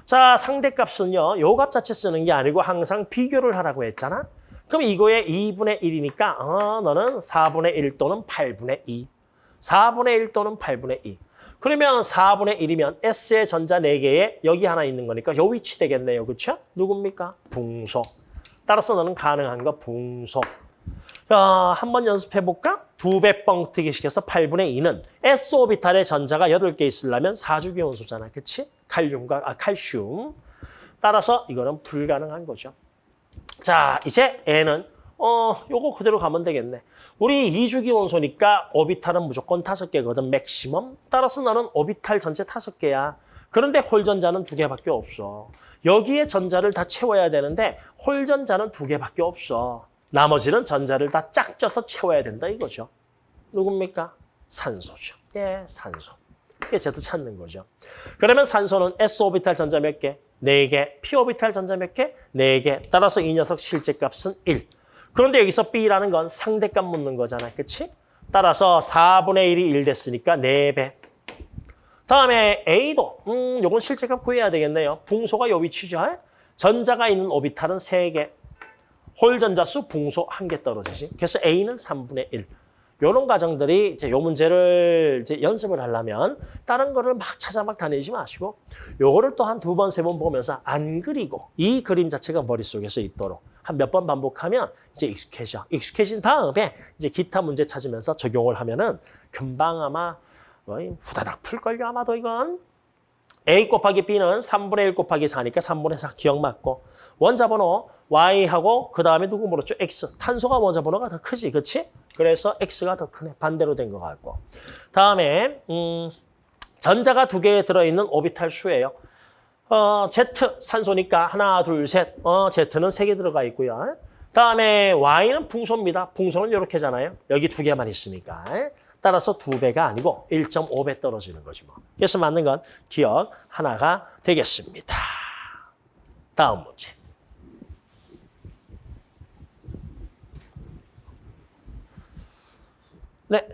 자, 상대값은요. 요 값 자체 쓰는 게 아니고 항상 비교를 하라고 했잖아. 그럼 이거에 2분의 1이니까 어, 너는 4분의 1 또는 8분의 2. 4분의 1 또는 8분의 2. 그러면 4분의 1이면 S의 전자 4개에 여기 하나 있는 거니까 요 위치 되겠네요. 그렇죠? 누굽니까? 붕소. 따라서 너는 가능한 거 붕소. 자, 한번 연습해 볼까? 두 배 뻥튀기 시켜서 8분의 2는 S오비탈의 전자가 8개 있으려면 4주기 원소잖아. 그렇지? 칼륨과 아 칼슘. 따라서 이거는 불가능한 거죠. 자, 이제 N은 어, 요거 그대로 가면 되겠네. 우리 2주기 원소니까 오비탈은 무조건 다섯 개거든, 맥시멈. 따라서 나는 오비탈 전체 다섯 개야. 그런데 홀전자는 두 개밖에 없어. 여기에 전자를 다 채워야 되는데 홀전자는 두 개밖에 없어. 나머지는 전자를 다 짝져서 채워야 된다 이거죠. 누굽니까? 산소죠. 예, 산소. 그게 Z 찾는 거죠. 그러면 산소는 S 오비탈 전자 몇 개? 4개. P 오비탈 전자 몇 개? 4개. 따라서 이 녀석 실제값은 1. 그런데 여기서 B라는 건 상대값 묻는 거잖아. 그치? 따라서 4분의 1이 1 됐으니까 4배. 다음에 A도 음, 요건 실제값 구해야 되겠네요. 붕소가 요 위치죠. 전자가 있는 오비탈은 3개. 홀 전자수 붕소 1개 떨어지지. 그래서 A는 3분의 1. 요런 과정들이 이제 요 문제를 이제 연습을 하려면 다른 거를 막 찾아 막 다니지 마시고 요거를 또 한 두 번, 세 번 보면서 안 그리고 이 그림 자체가 머릿속에서 있도록 한 몇 번 반복하면 이제 익숙해져. 익숙해진 다음에 이제 기타 문제 찾으면서 적용을 하면은 금방 아마 후다닥 풀걸요 아마도 이건. A 곱하기 B는 3분의 1 곱하기 4니까 3분의 4 기억 맞고 원자 번호 Y하고 그 다음에 누구 물었죠? X. 탄소가 원자 번호가 더 크지, 그렇지? 그래서 X가 더 크네. 반대로 된 것 같고. 다음에 음, 전자가 두개 들어있는 오비탈 수예요. 어, Z 산소니까 하나, 둘, 셋. 어, Z는 세 개 들어가 있고요. 다음에 Y는 붕소입니다. 붕소는 이렇게잖아요. 여기 두 개만 있으니까. 따라서 두 배가 아니고 1.5배 떨어지는 거지 뭐. 그래서 맞는 건 기억 하나가 되겠습니다. 다음 문제. 네,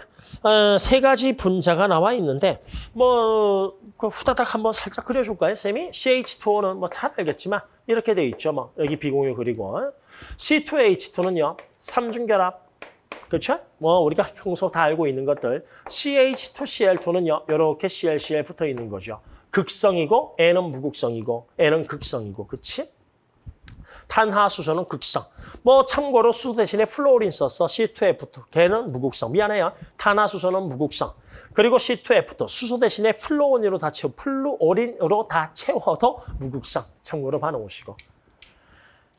어, 세 가지 분자가 나와 있는데 뭐 그 후다닥 한번 살짝 그려줄까요, 쌤이? CH2O는 뭐 잘 알겠지만 이렇게 돼 있죠, 뭐 여기 비공유 그리고 C2H2는요 삼중결합, 그렇죠? 뭐 우리가 평소 다 알고 있는 것들 CH2Cl2는요 이렇게 ClCl 붙어 있는 거죠. 극성이고 얘는 무극성이고 얘는 극성이고, 그렇지? 탄화수소는 극성. 뭐 참고로 수소 대신에 플로린 썼어. C2F2. 걔는 무극성. 미안해요. 탄화수소는 무극성. 그리고 C2F2. 수소 대신에 플로온으로 다 채워. 플루오린으로 다 채워도 무극성. 참고로 봐놓으시고.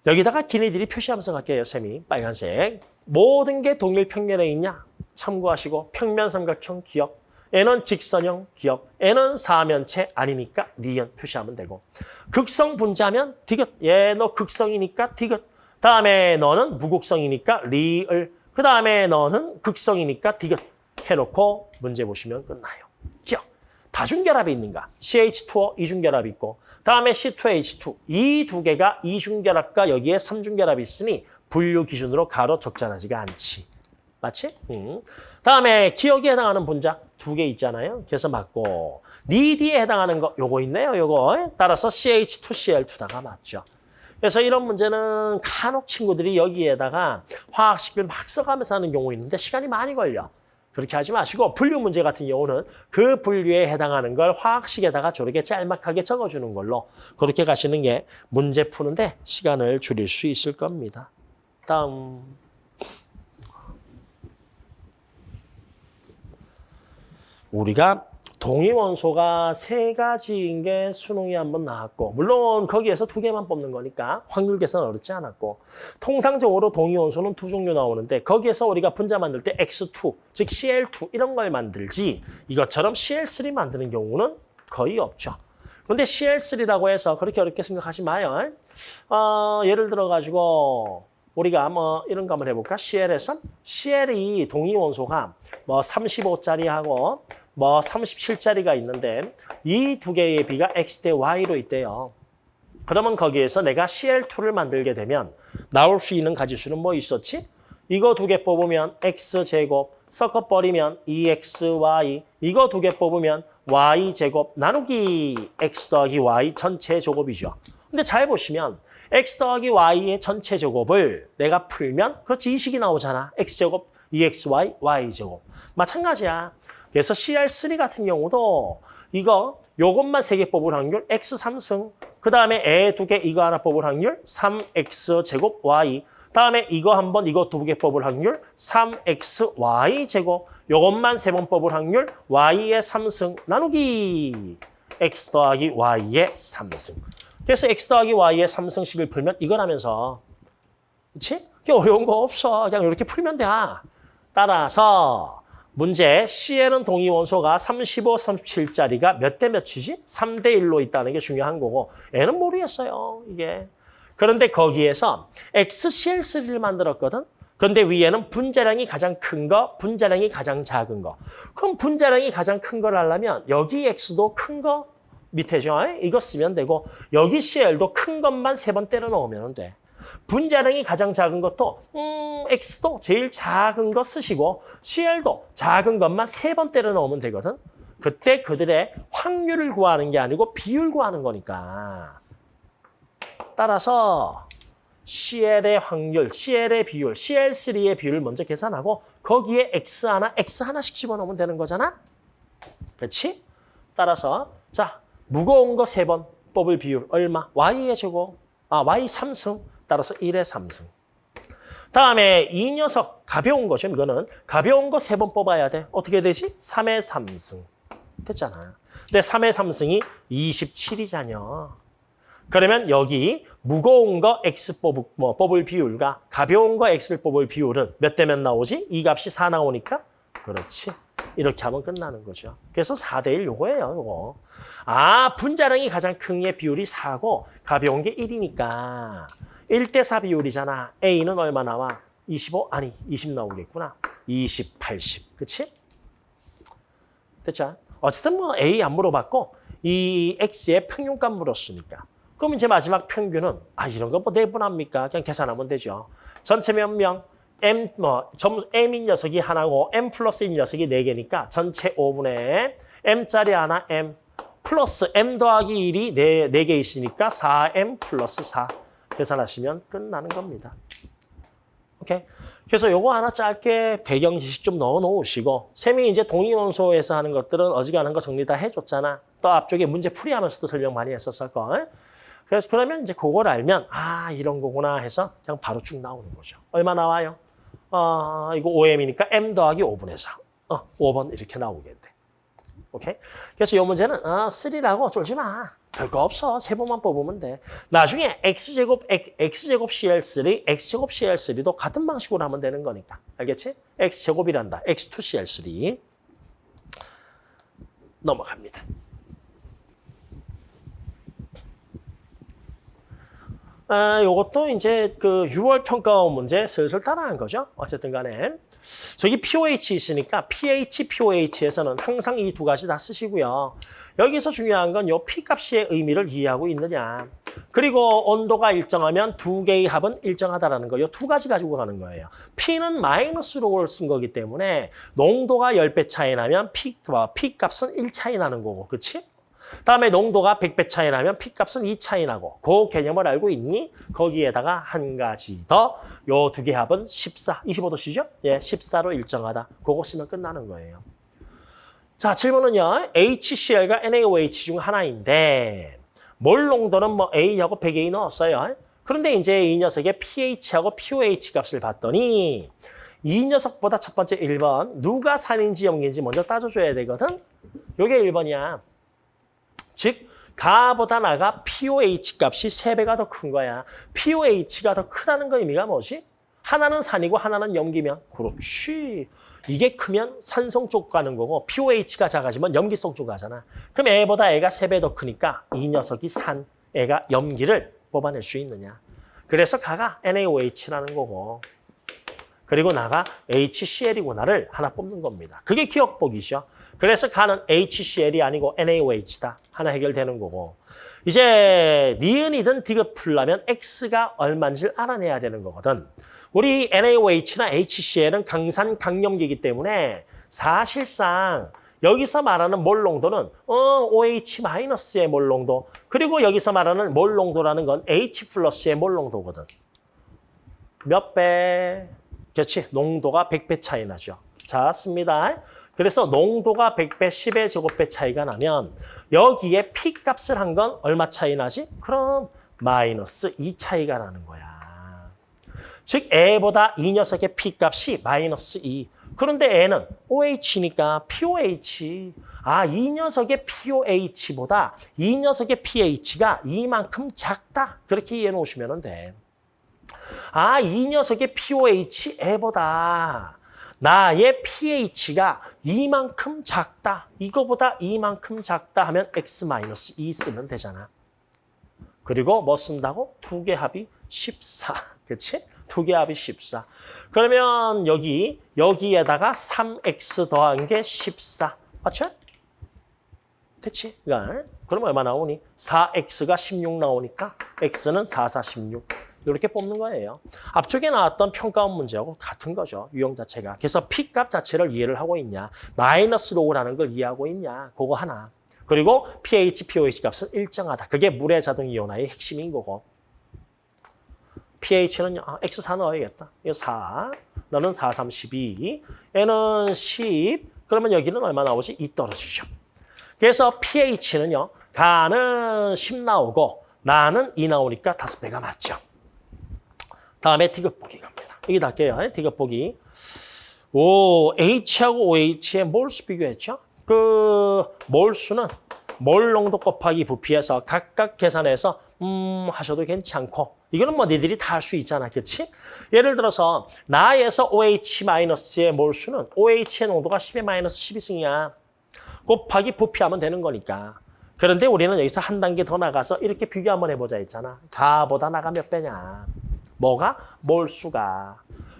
여기다가 기네들이 표시하면서 갈게요. 쌤이. 빨간색. 모든 게 동일 평면에 있냐? 참고하시고 평면 삼각형 기억. N은 직선형 기억, N은 사면체 아니니까 니은 표시하면 되고. 극성 분자면 디귿, 얘 너 극성이니까 디귿. 다음에 너는 무극성이니까 리을. 그 다음에 너는 극성이니까 디귿. 해놓고 문제 보시면 끝나요. 기억, 다중결합이 있는가? CH2O 이중결합이 있고 다음에 C2H2 이 두 개가 이중결합과 여기에 삼중결합이 있으니 분류 기준으로 가로 적절하지가 않지. 맞지? 음. 다음에 기억에 해당하는 분자 두 개 있잖아요. 그래서 맞고 니디에 해당하는 거 요거 있네요. 요거 따라서 CH2Cl2다가 맞죠. 그래서 이런 문제는 간혹 친구들이 여기에다가 화학식을 막 써가면서 하는 경우 있는데 시간이 많이 걸려. 그렇게 하지 마시고 분류 문제 같은 경우는 그 분류에 해당하는 걸 화학식에다가 저렇게 짤막하게 적어주는 걸로 그렇게 가시는 게 문제 푸는데 시간을 줄일 수 있을 겁니다. 다음. 우리가 동위원소가 세 가지인 게 수능이 한번 나왔고 물론 거기에서 두 개만 뽑는 거니까 확률 계산 어렵지 않았고 통상적으로 동위원소는 두 종류 나오는데 거기에서 우리가 분자 만들 때 X2, 즉 Cl2 이런 걸 만들지 이것처럼 Cl3 만드는 경우는 거의 없죠. 그런데 Cl3라고 해서 그렇게 어렵게 생각하지 마요. 어, 예를 들어 가지고 우리가 뭐 이런 거 한번 해볼까? CL에서 CL이 동위원소가 뭐 35짜리하고 뭐 37짜리가 있는데 이 두 개의 비가 X 대 Y로 있대요. 그러면 거기에서 내가 CL2를 만들게 되면 나올 수 있는 가지수는 뭐 있었지? 이거 두 개 뽑으면 X제곱, 섞어버리면 2XY, 이거 두 개 뽑으면 Y제곱 나누기 X 더하기 Y 전체 제곱이죠. 근데 잘 보시면 X 더하기 Y의 전체 제곱을 내가 풀면 그렇지 이 식이 나오잖아. X제곱, 2XY, Y제곱. 마찬가지야. 그래서 CR3 같은 경우도 이거 요것만 세 개 뽑을 확률 X 3승. 그 다음에 애 두 개 이거 하나 뽑을 확률 3X 제곱 Y. 다음에 이거 한 번 이거 두 개 뽑을 확률 3XY 제곱. 요것만 세 번 뽑을 확률 Y의 3승 나누기 X 더하기 Y의 3승. 그래서 X 더하기 Y의 3승식을 풀면 이거라면서. 그렇지? 어려운 거 없어. 그냥 이렇게 풀면 돼. 따라서 문제 C에는 동위 원소가 35, 37짜리가 몇 대 몇이지? 3대 1로 있다는 게 중요한 거고 N은 모르겠어요. 이게. 그런데 거기에서 XCl3를 만들었거든. 그 그런데 위에는 분자량이 가장 큰 거, 분자량이 가장 작은 거. 그럼 분자량이 가장 큰 걸 하려면 여기 X도 큰 거 밑에죠. 이거 쓰면 되고 여기 CL도 큰 것만 세 번 때려 넣으면 돼. 분자량이 가장 작은 것도 음, X도 제일 작은 거 쓰시고 CL도 작은 것만 세 번 때려 넣으면 되거든. 그때 그들의 확률을 구하는 게 아니고 비율 구하는 거니까. 따라서 CL의 확률, CL의 비율, CL3의 비율을 먼저 계산하고 거기에 X 하나, X 하나씩 집어넣으면 되는 거잖아? 그렇지? 따라서 자 무거운 거 세 번 뽑을 비율 얼마? Y의 제곱, 아 Y 3승, 따라서 1의 3승. 다음에 이 녀석 가벼운 거죠. 이거는 가벼운 거 세 번 뽑아야 돼. 어떻게 되지? 3의 3승. 됐잖아. 근데 3의 3승이 27이잖여. 그러면 여기 무거운 거 X 뽑을, 뭐, 뽑을 비율과 가벼운 거 X를 뽑을 비율은 몇 대 몇 나오지? 이 값이 4 나오니까? 그렇지. 이렇게 하면 끝나는 거죠. 그래서 4대 1 요거예요, 요거. 아, 분자량이 가장 큰 게 비율이 4고 가벼운 게 1이니까 1대 4 비율이잖아. A는 얼마 나와? 25? 아니, 20 나오겠구나. 20, 80. 그치? 됐죠? 어쨌든 뭐 A 안 물어봤고 이 X의 평균값 물었으니까. 그럼 이제 마지막 평균은 아 이런 거뭐 내분합니까? 그냥 계산하면 되죠. 전체 몇 명? M 뭐 점 M인 녀석이 하나고 M 플러스인 녀석이 네 개니까 전체 5분의 M짜리 하나 M 플러스 M 더하기 1이 네, 네개 있으니까 4M 플러스 4 계산하시면 끝나는 겁니다. 오케이. 그래서 요거 하나 짧게 배경 지식 좀 넣어 놓으시고 쌤이 이제 동의원소에서 하는 것들은 어지간한 거 정리 다 해줬잖아. 또 앞쪽에 문제 풀이하면서도 설명 많이 했었을 걸. 그래서 그러면 이제 그걸 알면 아 이런 거구나 해서 그냥 바로 쭉 나오는 거죠. 얼마 나와요? 어, 이거 5m이니까 m 더하기 5분의 4. 어, 5번 이렇게 나오겠네. 오케이? 그래서 이 문제는 어, 3라고 쫄지 마. 별거 없어. 세 번만 뽑으면 돼. 나중에 x제곱 x제곱 CL3, x제곱 CL3도 같은 방식으로 하면 되는 거니까. 알겠지? x제곱이란다. x2 CL3. 넘어갑니다. 아, 요것도 이제 그 6월 평가원 문제 슬슬 따라한 거죠. 어쨌든 간에. 저기 POH 있으니까 pH, POH에서는 항상 이 두 가지 다 쓰시고요. 여기서 중요한 건 요 P값의 의미를 이해하고 있느냐. 그리고 온도가 일정하면 두 개의 합은 일정하다라는 거. 요 두 가지 가지고 가는 거예요. P는 마이너스로 쓴 거기 때문에 농도가 10배 차이 나면 P, P값은 1 차이 나는 거고. 그렇지? 다음에 농도가 100배 차이 나면 P값은 2 차이 나고 그 개념을 알고 있니? 거기에다가 한 가지 더 요 두 개 합은 14, 25도씨죠? 예, 14로 일정하다. 그거 쓰면 끝나는 거예요. 자, 질문은요. HCl과 NaOH 중 하나인데 몰 농도는 뭐 A하고 100A 넣었어요. 그런데 이제 이 녀석의 pH하고 pOH 값을 봤더니 이 녀석보다 첫 번째 1번 누가 산인지 염기인지 먼저 따져줘야 되거든. 요게 1번이야. 즉 가보다 나가 pOH 값이 세배가 더 큰 거야. pOH가 더 크다는 거 의미가 뭐지? 하나는 산이고 하나는 염기면 그렇지. 이게 크면 산성 쪽 가는 거고 pOH가 작아지면 염기성 쪽 가잖아. 그럼 애보다 애가 세 배 더 크니까 이 녀석이 산, 애가 염기를 뽑아낼 수 있느냐. 그래서 가가 NaOH라는 거고 그리고 나가 HCl이구나를 하나 뽑는 겁니다. 그게 기억복이죠. 그래서 가는 HCl이 아니고 NaOH다. 하나 해결되는 거고. 이제 니은이든 디귿 풀려면 X가 얼마인지를 알아내야 되는 거거든. 우리 NaOH나 HCl은 강산 강염기이기 때문에 사실상 여기서 말하는 몰 농도는 어, OH-의 몰 농도 그리고 여기서 말하는 몰 농도라는 건 H 플러스의 몰 농도거든. 몇 배? 그렇지. 농도가 100배 차이 나죠. 자, 씁니다. 그래서 농도가 100배, 10의 제곱배 차이가 나면 여기에 P값을 한 건 얼마 차이 나지? 그럼 마이너스 2 차이가 나는 거야. 즉, 애보다 이 녀석의 P값이 마이너스 2. 그런데 애는 OH니까 POH. 아, 이 녀석의 POH보다 이 녀석의 pH가 이만큼 작다. 그렇게 이해해 놓으시면 돼. 아, 이 녀석의 pOH 애보다 나의 pH가 이만큼 작다. 이거보다 이만큼 작다 하면 x-2 쓰면 되잖아. 그리고 뭐 쓴다고? 두 개 합이 14. 그렇지? 두개 합이 14. 그러면 여기 여기에다가 3x 더한 게 14. 맞죠? 됐지? 그럼 얼마 나오니? 4x가 16 나오니까 x는 4, 4, 16. 이렇게 뽑는 거예요. 앞쪽에 나왔던 평가원 문제하고 같은 거죠. 유형 자체가. 그래서 P값 자체를 이해를 하고 있냐. 마이너스 로우라는 걸 이해하고 있냐. 그거 하나. 그리고 pH, pOH 값은 일정하다. 그게 물의 자동 이온화의 핵심인 거고. pH는 아, X4 넣어야겠다. 이거 4. 너는 4, 3, 12. 얘는 10. 그러면 여기는 얼마 나오지? 2 떨어지죠. 그래서 pH는요. 가는 10 나오고 나는 2 나오니까 5배가 맞죠. 다음에 디귿보기 갑니다. 이게 낫게요. 디귿보기. 오, H하고 OH의 몰수 비교했죠? 그 몰수는 몰 농도 곱하기 부피해서 각각 계산해서 음 하셔도 괜찮고 이거는 뭐 니들이 다 할 수 있잖아. 그렇지? 예를 들어서 나에서 OH-의 몰수는 OH의 농도가 10의 마이너스 12승이야. 곱하기 부피하면 되는 거니까. 그런데 우리는 여기서 한 단계 더 나가서 이렇게 비교 한번 해보자 했잖아. 가보다 나가 몇 배냐. 뭐가? 몰수가.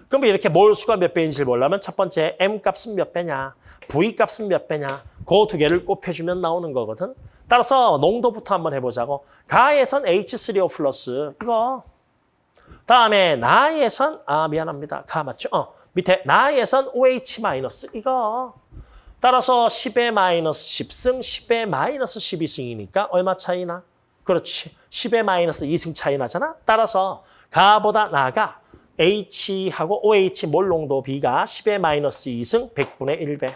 그럼 이렇게 몰수가 몇 배인지를 보려면 첫 번째 M 값은 몇 배냐, V 값은 몇 배냐, 그 두 개를 곱해주면 나오는 거거든. 따라서 농도부터 한번 해보자고. 가에선 H3O 플러스 이거. 다음에 나에선 아 미안합니다. 가 맞죠? 어 밑에 나에선 OH 마이너스 이거. 따라서 10의 마이너스 10승, 10의 마이너스 12승이니까 얼마 차이나? 그렇지. 10의 마이너스 2승 차이 나잖아. 따라서 가보다 나가 H하고 OH 몰 농도 B가 10의 마이너스 2승 100분의 1배.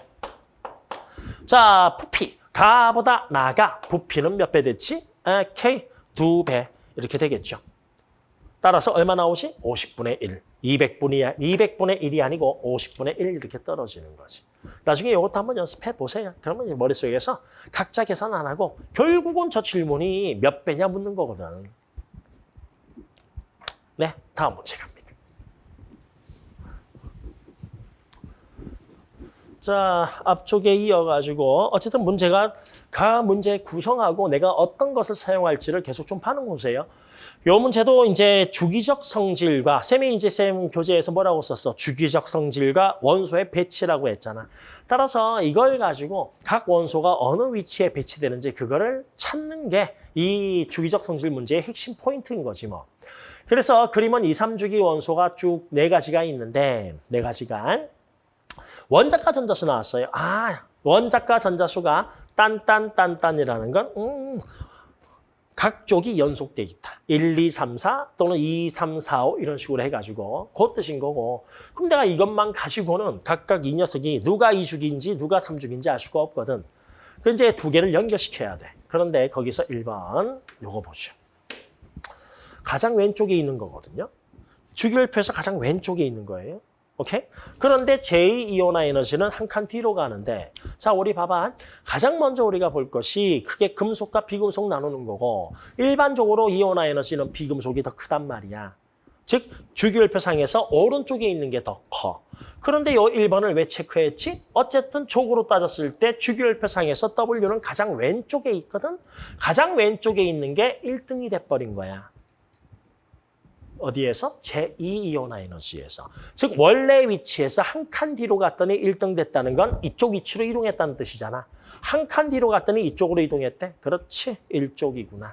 자, 부피. 가보다 나가. 부피는 몇 배 됐지? 아, K 두 배. 이렇게 되겠죠. 따라서 얼마 나오지? 50분의 1. 200분이, 200분의 1이 아니고 50분의 1 이렇게 떨어지는 거지. 나중에 이것도 한번 연습해 보세요. 그러면 머릿속에서 각자 계산 안 하고 결국은 저 질문이 몇 배냐 묻는 거거든. 네, 다음 문제 갑니다. 자, 앞쪽에 이어가지고 어쨌든 문제가 가 문제 구성하고 내가 어떤 것을 사용할지를 계속 좀 파는 거세요. 요 문제도 이제 주기적 성질과 쌤이 이제 쌤 교재에서 뭐라고 썼어? 주기적 성질과 원소의 배치라고 했잖아. 따라서 이걸 가지고 각 원소가 어느 위치에 배치되는지 그거를 찾는 게 이 주기적 성질 문제의 핵심 포인트인 거지 뭐. 그래서 그림은 2, 3주기 원소가 쭉 네 가지가 있는데 네 가지가 원자과 전자수 나왔어요. 아, 원자과 전자수가 딴딴딴딴이라는 건 음, 각 쪽이 연속돼 있다. 1, 2, 3, 4 또는 2, 3, 4, 5 이런 식으로 해가지고 그 뜻인 거고 그럼 내가 이것만 가지고는 각각 이 녀석이 누가 2주기인지 누가 3주기인지 알 수가 없거든. 그 이제 두 개를 연결시켜야 돼. 그런데 거기서 1번 요거 보죠. 가장 왼쪽에 있는 거거든요. 주기율표에서 가장 왼쪽에 있는 거예요. 오케이? 그런데 제2이온화 에너지는 한 칸 뒤로 가는데 자 우리 봐봐. 가장 먼저 우리가 볼 것이 크게 금속과 비금속 나누는 거고 일반적으로 이온화 에너지는 비금속이 더 크단 말이야. 즉 주기율표상에서 오른쪽에 있는 게 더 커. 그런데 이 1번을 왜 체크했지? 어쨌든 쪽으로 따졌을 때 주기율표상에서 W는 가장 왼쪽에 있거든. 가장 왼쪽에 있는 게 1등이 돼버린 거야. 어디에서? 제2이온화 에너지에서. 즉 원래 위치에서 한 칸 뒤로 갔더니 1등 됐다는 건 이쪽 위치로 이동했다는 뜻이잖아. 한 칸 뒤로 갔더니 이쪽으로 이동했대. 그렇지. 1쪽이구나.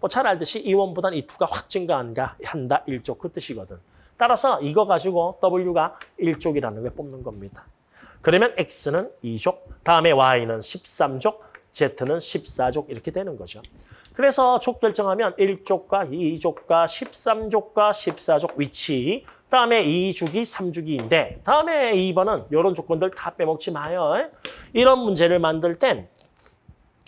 뭐 잘 알듯이 이원보단 이투가 확 증가한가 한다. 1쪽 그 뜻이거든. 따라서 이거 가지고 W가 1족이라는 걸 뽑는 겁니다. 그러면 X는 2족, 다음에 Y는 13족, Z는 14족 이렇게 되는 거죠. 그래서 족 결정하면 1족과 2족과 13족과 14족 위치, 다음에 2주기, 3주기인데 다음에 2번은 이런 조건들 다 빼먹지 마요. 이런 문제를 만들 땐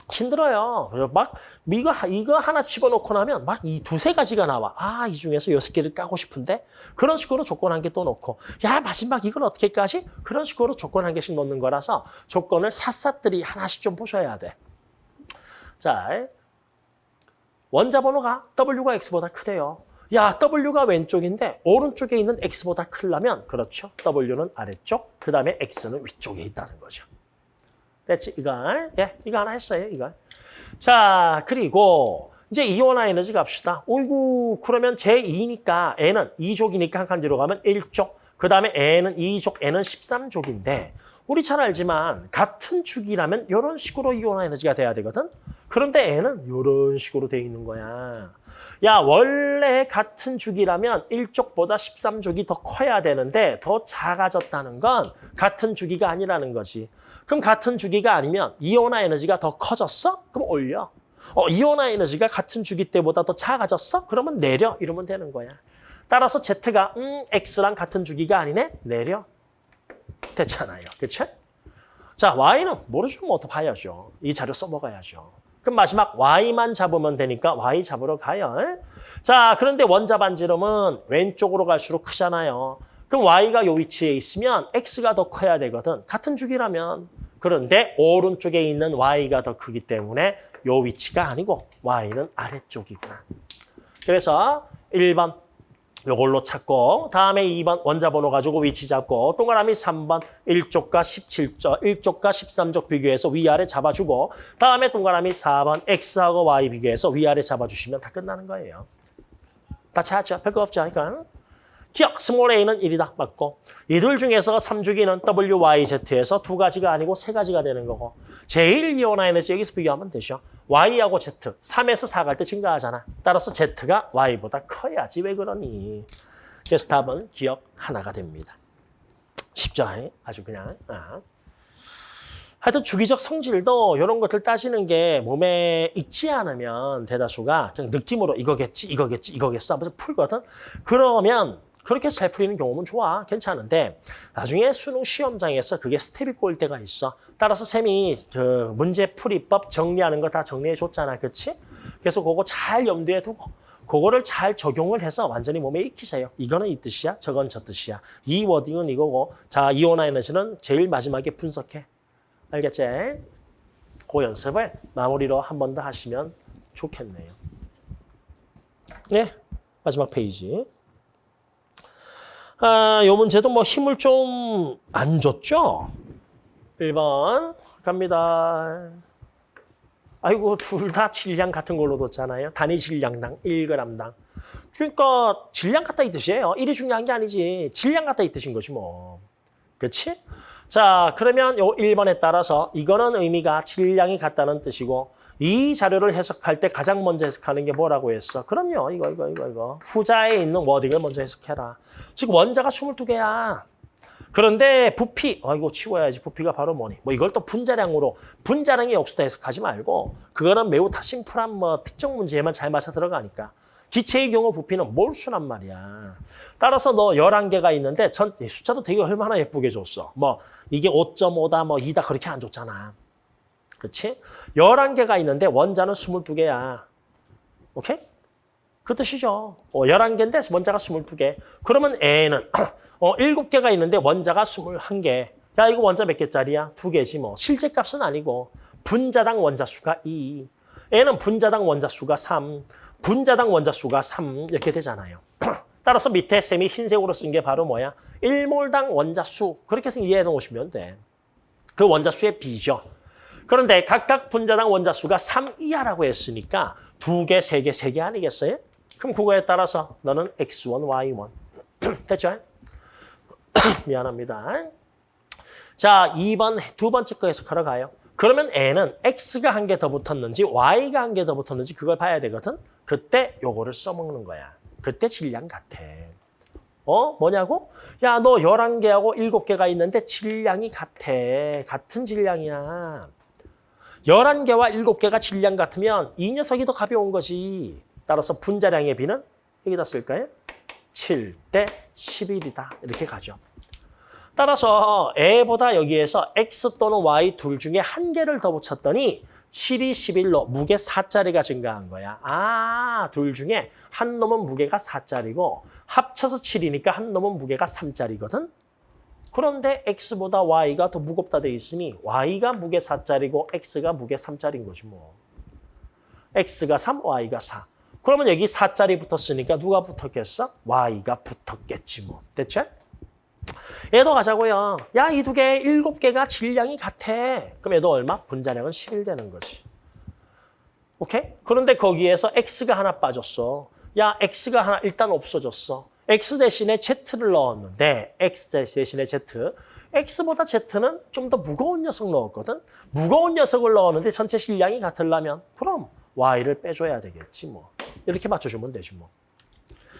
힘들어요. 막 이거, 이거 하나 집어넣고 나면 막 이 두세 가지가 나와. 아, 이 중에서 여섯 개를 까고 싶은데 그런 식으로 조건 한 개 또 넣고 야, 마지막 이걸 어떻게 까지? 그런 식으로 조건 한 개씩 넣는 거라서 조건을 샅샅들이 하나씩 좀 보셔야 돼. 자, 원자 번호가 W가 X보다 크대요. 야, W가 왼쪽인데 오른쪽에 있는 X보다 크려면 그렇죠. W는 아래쪽, 그 다음에 X는 위쪽에 있다는 거죠. 됐지? 이거, 예, 이거 하나 했어요, 이거. 자, 그리고 이제 이온화 에너지 갑시다. 오이구 그러면 제2니까 N은 2족이니까 한 칸 뒤로 가면 1족. 그 다음에 N은 2족, N은 13족인데 우리 잘 알지만 같은 축이라면 이런 식으로 이온화 에너지가 돼야 되거든. 그런데 N은 이런 식으로 돼 있는 거야. 야 원래 같은 주기라면 1족보다 13족이 더 커야 되는데 더 작아졌다는 건 같은 주기가 아니라는 거지. 그럼 같은 주기가 아니면 이온화 에너지가 더 커졌어? 그럼 올려. 어, 이온화 에너지가 같은 주기 때보다 더 작아졌어? 그러면 내려. 이러면 되는 거야. 따라서 Z가 음, X랑 같은 주기가 아니네? 내려. 됐잖아요. 그쵸? 자, Y는 모르죠. 뭐더 봐야죠. 이 자료 써먹어야죠. 그럼 마지막 Y만 잡으면 되니까 Y 잡으러 가요. 자, 그런데 원자 반지름은 왼쪽으로 갈수록 크잖아요. 그럼 Y가 요 위치에 있으면 X가 더 커야 되거든. 같은 주기라면. 그런데 오른쪽에 있는 Y가 더 크기 때문에 요 위치가 아니고 Y는 아래쪽이구나. 그래서 1번 요걸로 찾고 다음에 2번 원자 번호 가지고 위치 잡고 동그라미 3번 1쪽과 17쪽, 1쪽과 13쪽 비교해서 위아래 잡아주고 다음에 동그라미 4번 X하고 Y 비교해서 위아래 잡아주시면 다 끝나는 거예요. 다 찾았죠? 별거 없죠? 그러니까 기역, small a는 1이다. 맞고 이들 중에서 3주기는 WYZ에서 두 가지가 아니고 세 가지가 되는 거고 제일 이온화 에너지 여기서 비교하면 되죠. Y하고 Z, 3에서 4 갈 때 증가하잖아. 따라서 Z가 Y보다 커야지 왜 그러니. 그래서 답은 기역 하나가 됩니다. 쉽죠? 아주 그냥. 아. 하여튼 주기적 성질도 이런 것들 따지는 게 몸에 익지 않으면 대다수가 그냥 느낌으로 이거겠지, 이거겠지, 이거겠어 하면서 풀거든. 그러면 그렇게 잘 풀리는 경우는 좋아. 괜찮은데 나중에 수능 시험장에서 그게 스텝이 꼬일 때가 있어. 따라서 쌤이 그 문제 풀이법 정리하는 거 다 정리해 줬잖아. 그렇지? 그래서 그거 잘 염두에 두고 그거를 잘 적용을 해서 완전히 몸에 익히세요. 이거는 이 뜻이야. 저건 저 뜻이야. 이 워딩은 이거고 자 이온화 에너지는 제일 마지막에 분석해. 알겠지? 그 연습을 마무리로 한 번 더 하시면 좋겠네요. 네, 마지막 페이지. 아, 요 문제도 뭐 힘을 좀 안 줬죠? 1번 갑니다. 아이고 둘 다 질량 같은 걸로 뒀잖아요. 단위 질량당 1g당. 그러니까 질량 같다 이 뜻이에요. 1이 중요한 게 아니지. 질량 같다 이 뜻인 것이 뭐. 그렇지? 자, 그러면 요 1번에 따라서 이거는 의미가 질량이 같다는 뜻이고 이 자료를 해석할 때 가장 먼저 해석하는 게 뭐라고 했어? 그럼요. 이거, 이거, 이거, 이거. 후자에 있는 워딩을 먼저 해석해라. 지금 원자가 22개야. 그런데 부피, 어, 이거 치워야지. 부피가 바로 뭐니? 뭐 이걸 또 분자량으로, 분자량이 없수다 해석하지 말고 그거는 매우 다 심플한 뭐 특정 문제에만 잘 맞춰 들어가니까. 기체의 경우 부피는 몰수란 말이야. 따라서 너 11개가 있는데 전 숫자도 되게 얼마나 예쁘게 줬어. 뭐 이게 5.5다 뭐 2다 그렇게 안 줬잖아. 그렇지? 11개가 있는데 원자는 22개야. 오케이? 그 뜻이죠. 어, 11개인데 원자가 22개. 그러면 N은 어, 7개가 있는데 원자가 21개. 야, 이거 원자 몇 개짜리야? 2개지 뭐. 실제 값은 아니고 분자당 원자 수가 2. N은 분자당 원자 수가 3. 분자당 원자 수가 3 이렇게 되잖아요. 따라서 밑에 셈이 흰색으로 쓴 게 바로 뭐야? 1몰당 원자 수. 그렇게 해서 이해해 놓으시면 돼. 그 원자 수의 비죠. 그런데 각각 분자당 원자 수가 3 이하라고 했으니까 두 개, 세 개, 세개 아니겠어요? 그럼 그거에 따라서 너는 X1, Y1. 됐죠? 미안합니다. 자, 2번 두 번째 거 해석하러 가요. 그러면 N은 X가 한 개 더 붙었는지 Y가 한 개 더 붙었는지 그걸 봐야 되거든. 그때 요거를 써먹는 거야. 그때 질량 같아. 어? 뭐냐고? 야, 너 11개하고 7개가 있는데 질량이 같아. 같은 질량이야. 11개와 7개가 질량 같으면 이 녀석이 더 가벼운 거지. 따라서 분자량의 비는 여기다 쓸까요? 7 대 11이다. 이렇게 가죠. 따라서 A보다 여기에서 X 또는 Y 둘 중에 한 개를 더 붙였더니 7이 11로 무게 4짜리가 증가한 거야. 아, 둘 중에 한 놈은 무게가 4짜리고 합쳐서 7이니까 한 놈은 무게가 3짜리거든. 그런데 X보다 Y가 더 무겁다 돼 있으니 Y가 무게 4짜리고 X가 무게 3짜리인 거지 뭐. X가 3, Y가 4. 그러면 여기 4짜리 붙었으니까 누가 붙었겠어? Y가 붙었겠지 뭐. 됐죠? 얘도 가자고요. 야, 이 두 개, 일곱 개가 질량이 같아. 그럼 얘도 얼마? 분자량은 11 되는 거지. 오케이? 그런데 거기에서 X가 하나 빠졌어. 야, X가 하나 일단 없어졌어. X 대신에 Z를 넣었는데 X 대신에 Z. X보다 Z는 좀 더 무거운 녀석 넣었거든. 무거운 녀석을 넣었는데 전체 실량이 같으려면 그럼 Y를 빼줘야 되겠지 뭐. 이렇게 맞춰주면 되지 뭐.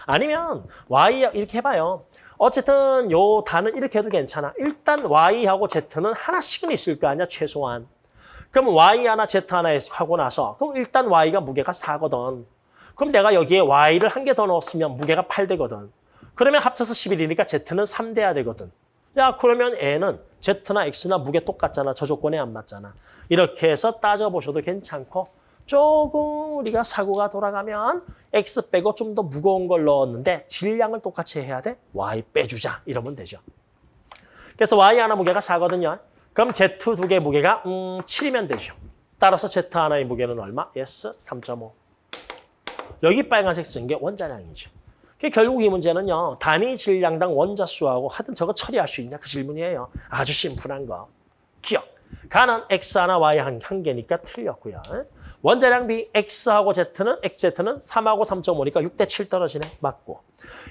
아니면 Y 이렇게 해봐요. 어쨌든 요 단은 이렇게 해도 괜찮아. 일단 Y하고 Z는 하나씩은 있을 거 아니야 최소한. 그럼 Y 하나 Z 하나 하고 나서 그럼 일단 Y가 무게가 4거든. 그럼 내가 여기에 Y를 한 개 더 넣었으면 무게가 8 되거든. 그러면 합쳐서 11이니까 Z는 3 돼야 되거든. 야 그러면 N은 Z나 X나 무게 똑같잖아. 저 조건에 안 맞잖아. 이렇게 해서 따져보셔도 괜찮고 조금 우리가 사고가 돌아가면 X 빼고 좀 더 무거운 걸 넣었는데 질량을 똑같이 해야 돼? Y 빼주자 이러면 되죠. 그래서 Y 하나 무게가 4거든요. 그럼 Z 두 개 무게가 음, 7이면 되죠. 따라서 Z 하나의 무게는 얼마? S 3.5. 여기 빨간색 쓴 게 원자량이죠. 그 결국 이 문제는요. 단위 질량당 원자 수하고 하여튼 저거 처리할 수 있냐 그 질문이에요. 아주 심플한 거. 기억. 가는 X 하나 Y 한, 한 개니까 틀렸고요. 원자량 비 X하고 Z는 XZ는 3하고 3.5니까 6대 7 떨어지네. 맞고.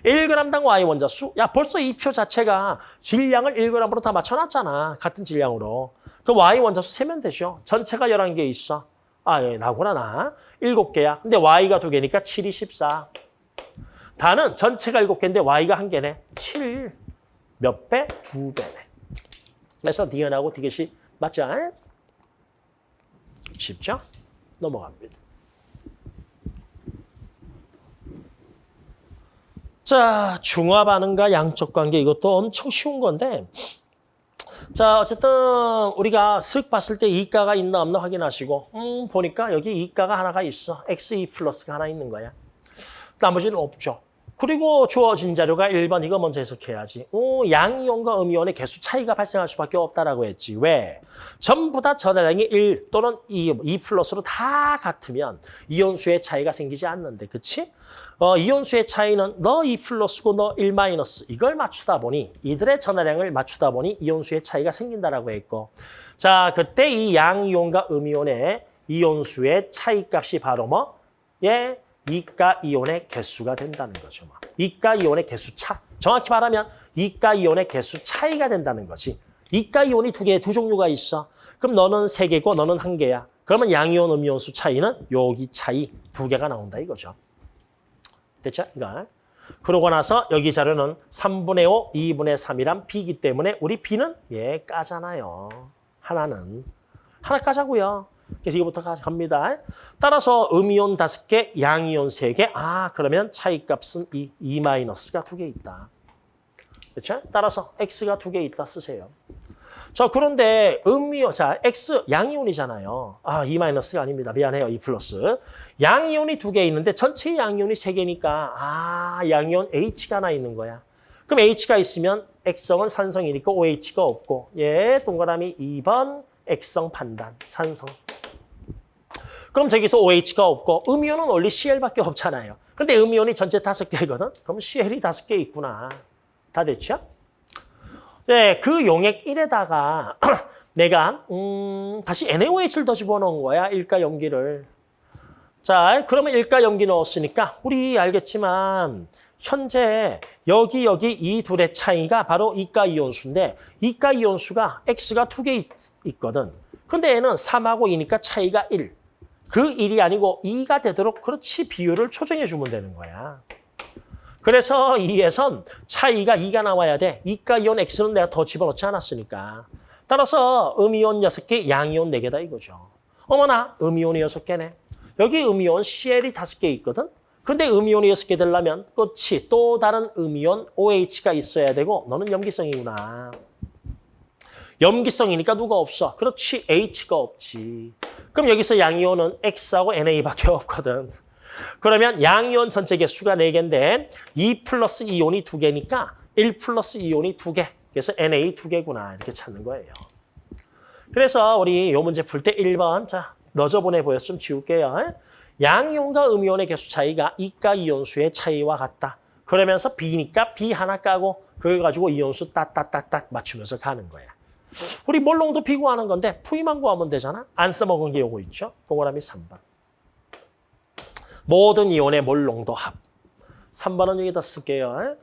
1g당 Y 원자 수. 야 벌써 이 표 자체가 질량을 1g으로 다 맞춰놨잖아. 같은 질량으로. 그 Y 원자 수 세면 되죠. 전체가 11개 있어. 아, 예, 나구나, 나. 7개야. 근데 Y가 2개니까 7이 14. 단은 전체가 7개인데 Y가 1개네. 7. 몇 배? 2배네. 그래서 니은하고 디귿이 맞죠? 쉽죠? 넘어갑니다. 자, 중화 반응과 양적 관계 이것도 엄청 쉬운 건데 자, 어쨌든 우리가 슥 봤을 때 이가가 있나 없나 확인하시고 음, 보니까 여기 이가가 하나가 있어. X2 플러스가 하나 있는 거야. 나머지는 없죠. 그리고 주어진 자료가 1번 이거 먼저 해석해야지. 오, 양이온과 음이온의 개수 차이가 발생할 수밖에 없다라고 했지. 왜? 전부 다 전화량이 1 또는 2, 2 플러스로 다 같으면 이온수의 차이가 생기지 않는데. 그치? 어, 이온수의 차이는 너 2 플러스고 너 1 마이너스 이걸 맞추다 보니 이들의 전화량을 맞추다 보니 이온수의 차이가 생긴다라고 했고 자 그때 이 양이온과 음이온의 이온수의 차이값이 바로 뭐? 예, 이가 이온의 개수가 된다는 거죠. 뭐. 이가 이온의 개수 차. 정확히 말하면 이가 이온의 개수 차이가 된다는 거지. 이가 이온이 두 개, 두 종류가 있어. 그럼 너는 세 개고 너는 한 개야. 그러면 양이온, 음이온수 차이는 여기 차이 두 개가 나온다 이거죠. 됐죠? 이거. 그러고 나서 여기 자료는 3분의 5, 2분의 3이란 B이기 때문에 우리 B는 예 까잖아요. 하나는. 하나 까자고요. 그래서 이거부터 갑니다. 따라서 음이온 다섯 개, 양이온 세 개. 아, 그러면 차이값은 이, 이 마이너스가 두 개 있다. 그렇죠? 따라서 X가 두 개 있다 쓰세요. 자, 그런데 음이온, 자, X 양이온이잖아요. 아, 이 마이너스가 아닙니다. 미안해요. 이 플러스. 양이온이 두 개 있는데 전체 양이온이 세 개니까 아, 양이온 H가 하나 있는 거야. 그럼 H가 있으면 X성은 산성이니까 OH가 없고 예, 동그라미 2번 X성 판단, 산성. 그럼 저기서 OH가 없고 음이온은 원래 CL밖에 없잖아요. 근데 음이온이 전체 다섯 개거든? 그럼 CL이 다섯 개 있구나. 다 됐죠? 네, 그 용액 1에다가 내가 음, 다시 NaOH를 더 집어넣은 거야. 일가 염기를. 자, 그러면 일가 염기 넣었으니까 우리 알겠지만 현재 여기 여기 이 둘의 차이가 바로 이가 이온수인데 이가 이온수가 X가 두 개 있거든. 근데 얘는 3하고 2니까 차이가 1. 그 1이 아니고 2가 되도록 그렇지 비율을 조정해 주면 되는 거야. 그래서 2에선 차이가 2가 나와야 돼. 이가 이온 X는 내가 더 집어넣지 않았으니까. 따라서 음이온 6개, 양이온 4개다 이거죠. 어머나 음이온이 6개네. 여기 음이온 CL이 5개 있거든. 근데 음이온이 6개 되려면 끝이 또 다른 음이온 OH가 있어야 되고 너는 염기성이구나. 염기성이니까 누가 없어. 그렇지 H가 없지. 그럼 여기서 양이온은 X하고 NA밖에 없거든. 그러면 양이온 전체 개수가 4개인데 2 플러스 이온이 2개니까 1 플러스 이온이 2개. 그래서 NA 2개구나 이렇게 찾는 거예요. 그래서 우리 이 문제 풀 때 1번 자 너저분해 보여서 좀 지울게요. 양이온과 음이온의 개수 차이가 이가 이온수의 차이와 같다. 그러면서 비니까 비 하나 까고 그걸 가지고 이온수 따따따따 맞추면서 가는 거야. 우리 몰농도 비 구하는 건데 V만 구하면 되잖아. 안 써먹은 게 요거 있죠. 동그라미 3번. 모든 이온의 몰 농도 합. 3번은 여기다 쓸게요.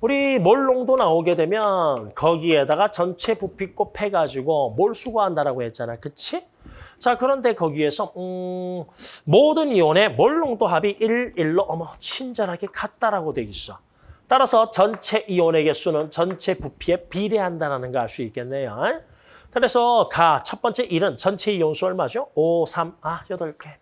우리 몰 농도 나오게 되면 거기에다가 전체 부피 곱해가지고 몰수 구한다라고 했잖아. 그치? 자, 그런데 거기에서 음, 모든 이온의 몰 농도 합이 1, 1로 어머 친절하게 같다라고 돼 있어. 따라서 전체 이온의 개수는 전체 부피에 비례한다는 걸 알 수 있겠네요. 그래서 가 첫 번째 1은 전체 이온수 얼마죠? 5, 3, 아 8개.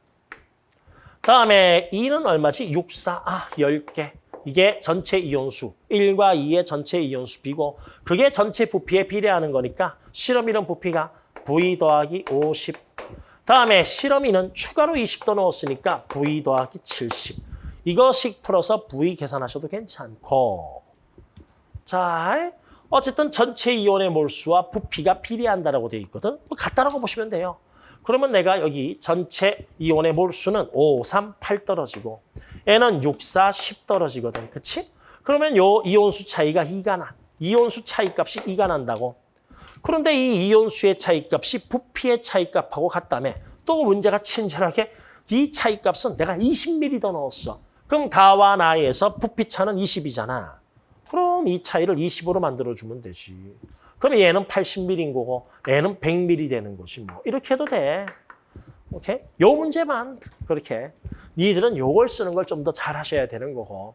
다음에 2는 얼마지? 6, 4, 아 10개. 이게 전체 이온수. 1과 2의 전체 이온수 비고 그게 전체 부피에 비례하는 거니까 실험 이론 부피가 V 더하기 50. 다음에 실험 이는 추가로 20도 넣었으니까 V 더하기 70. 이거씩 풀어서 V 계산하셔도 괜찮고. 자, 어쨌든 전체 이온의 몰수와 부피가 비례한다라고 되어 있거든. 뭐 같다라고 보시면 돼요. 그러면 내가 여기 전체 이온의 몰수는 5, 3, 8 떨어지고 N은 6, 4, 10 떨어지거든. 그치? 그러면 요 이온수 차이가 2가 나. 이온수 차이값이 2가 난다고. 그런데 이 이온수의 차이값이 부피의 차이값하고 같다며 또 문제가 친절하게 이 차이값은 내가 20ml 더 넣었어. 그럼 가와 나에서 부피차는 20이잖아. 그럼 이 차이를 20으로 만들어주면 되지. 그럼 얘는 80ml인 거고 얘는 100ml 되는 거지 뭐. 이렇게 해도 돼. 오케이? 요 문제만 그렇게. 니들은 요걸 쓰는 걸 좀 더 잘 하셔야 되는 거고.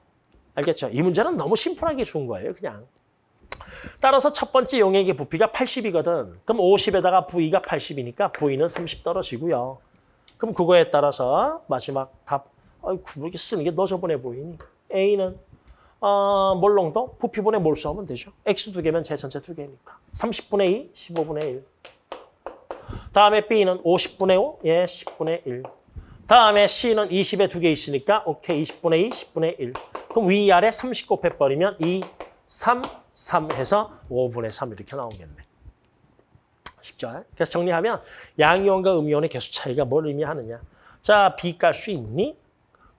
알겠죠? 이 문제는 너무 심플하게 준 거예요, 그냥. 따라서 첫 번째 용액의 부피가 80이거든. 그럼 50에다가 V가 80이니까 V는 30 떨어지고요. 그럼 그거에 따라서 마지막 답. 아이고, 이렇게 쓰는 게 너 저번에 보이니? A는 어, 몰롱도 부피분의 몰수 하면 되죠. X 두 개면 제 전체 두 개니까. 30분의 2, 15분의 1. 다음에 B는 50분의 5, 예, 10분의 1. 다음에 C는 20에 두 개 있으니까 오케이, 20분의 2, 10분의 1. 그럼 위아래 30 곱해버리면 2, 3, 3 해서 5분의 3 이렇게 나오겠네. 쉽죠? 그래서 정리하면 양이온과 음이온의 개수 차이가 뭘 의미하느냐. 자, B 깔수 있니?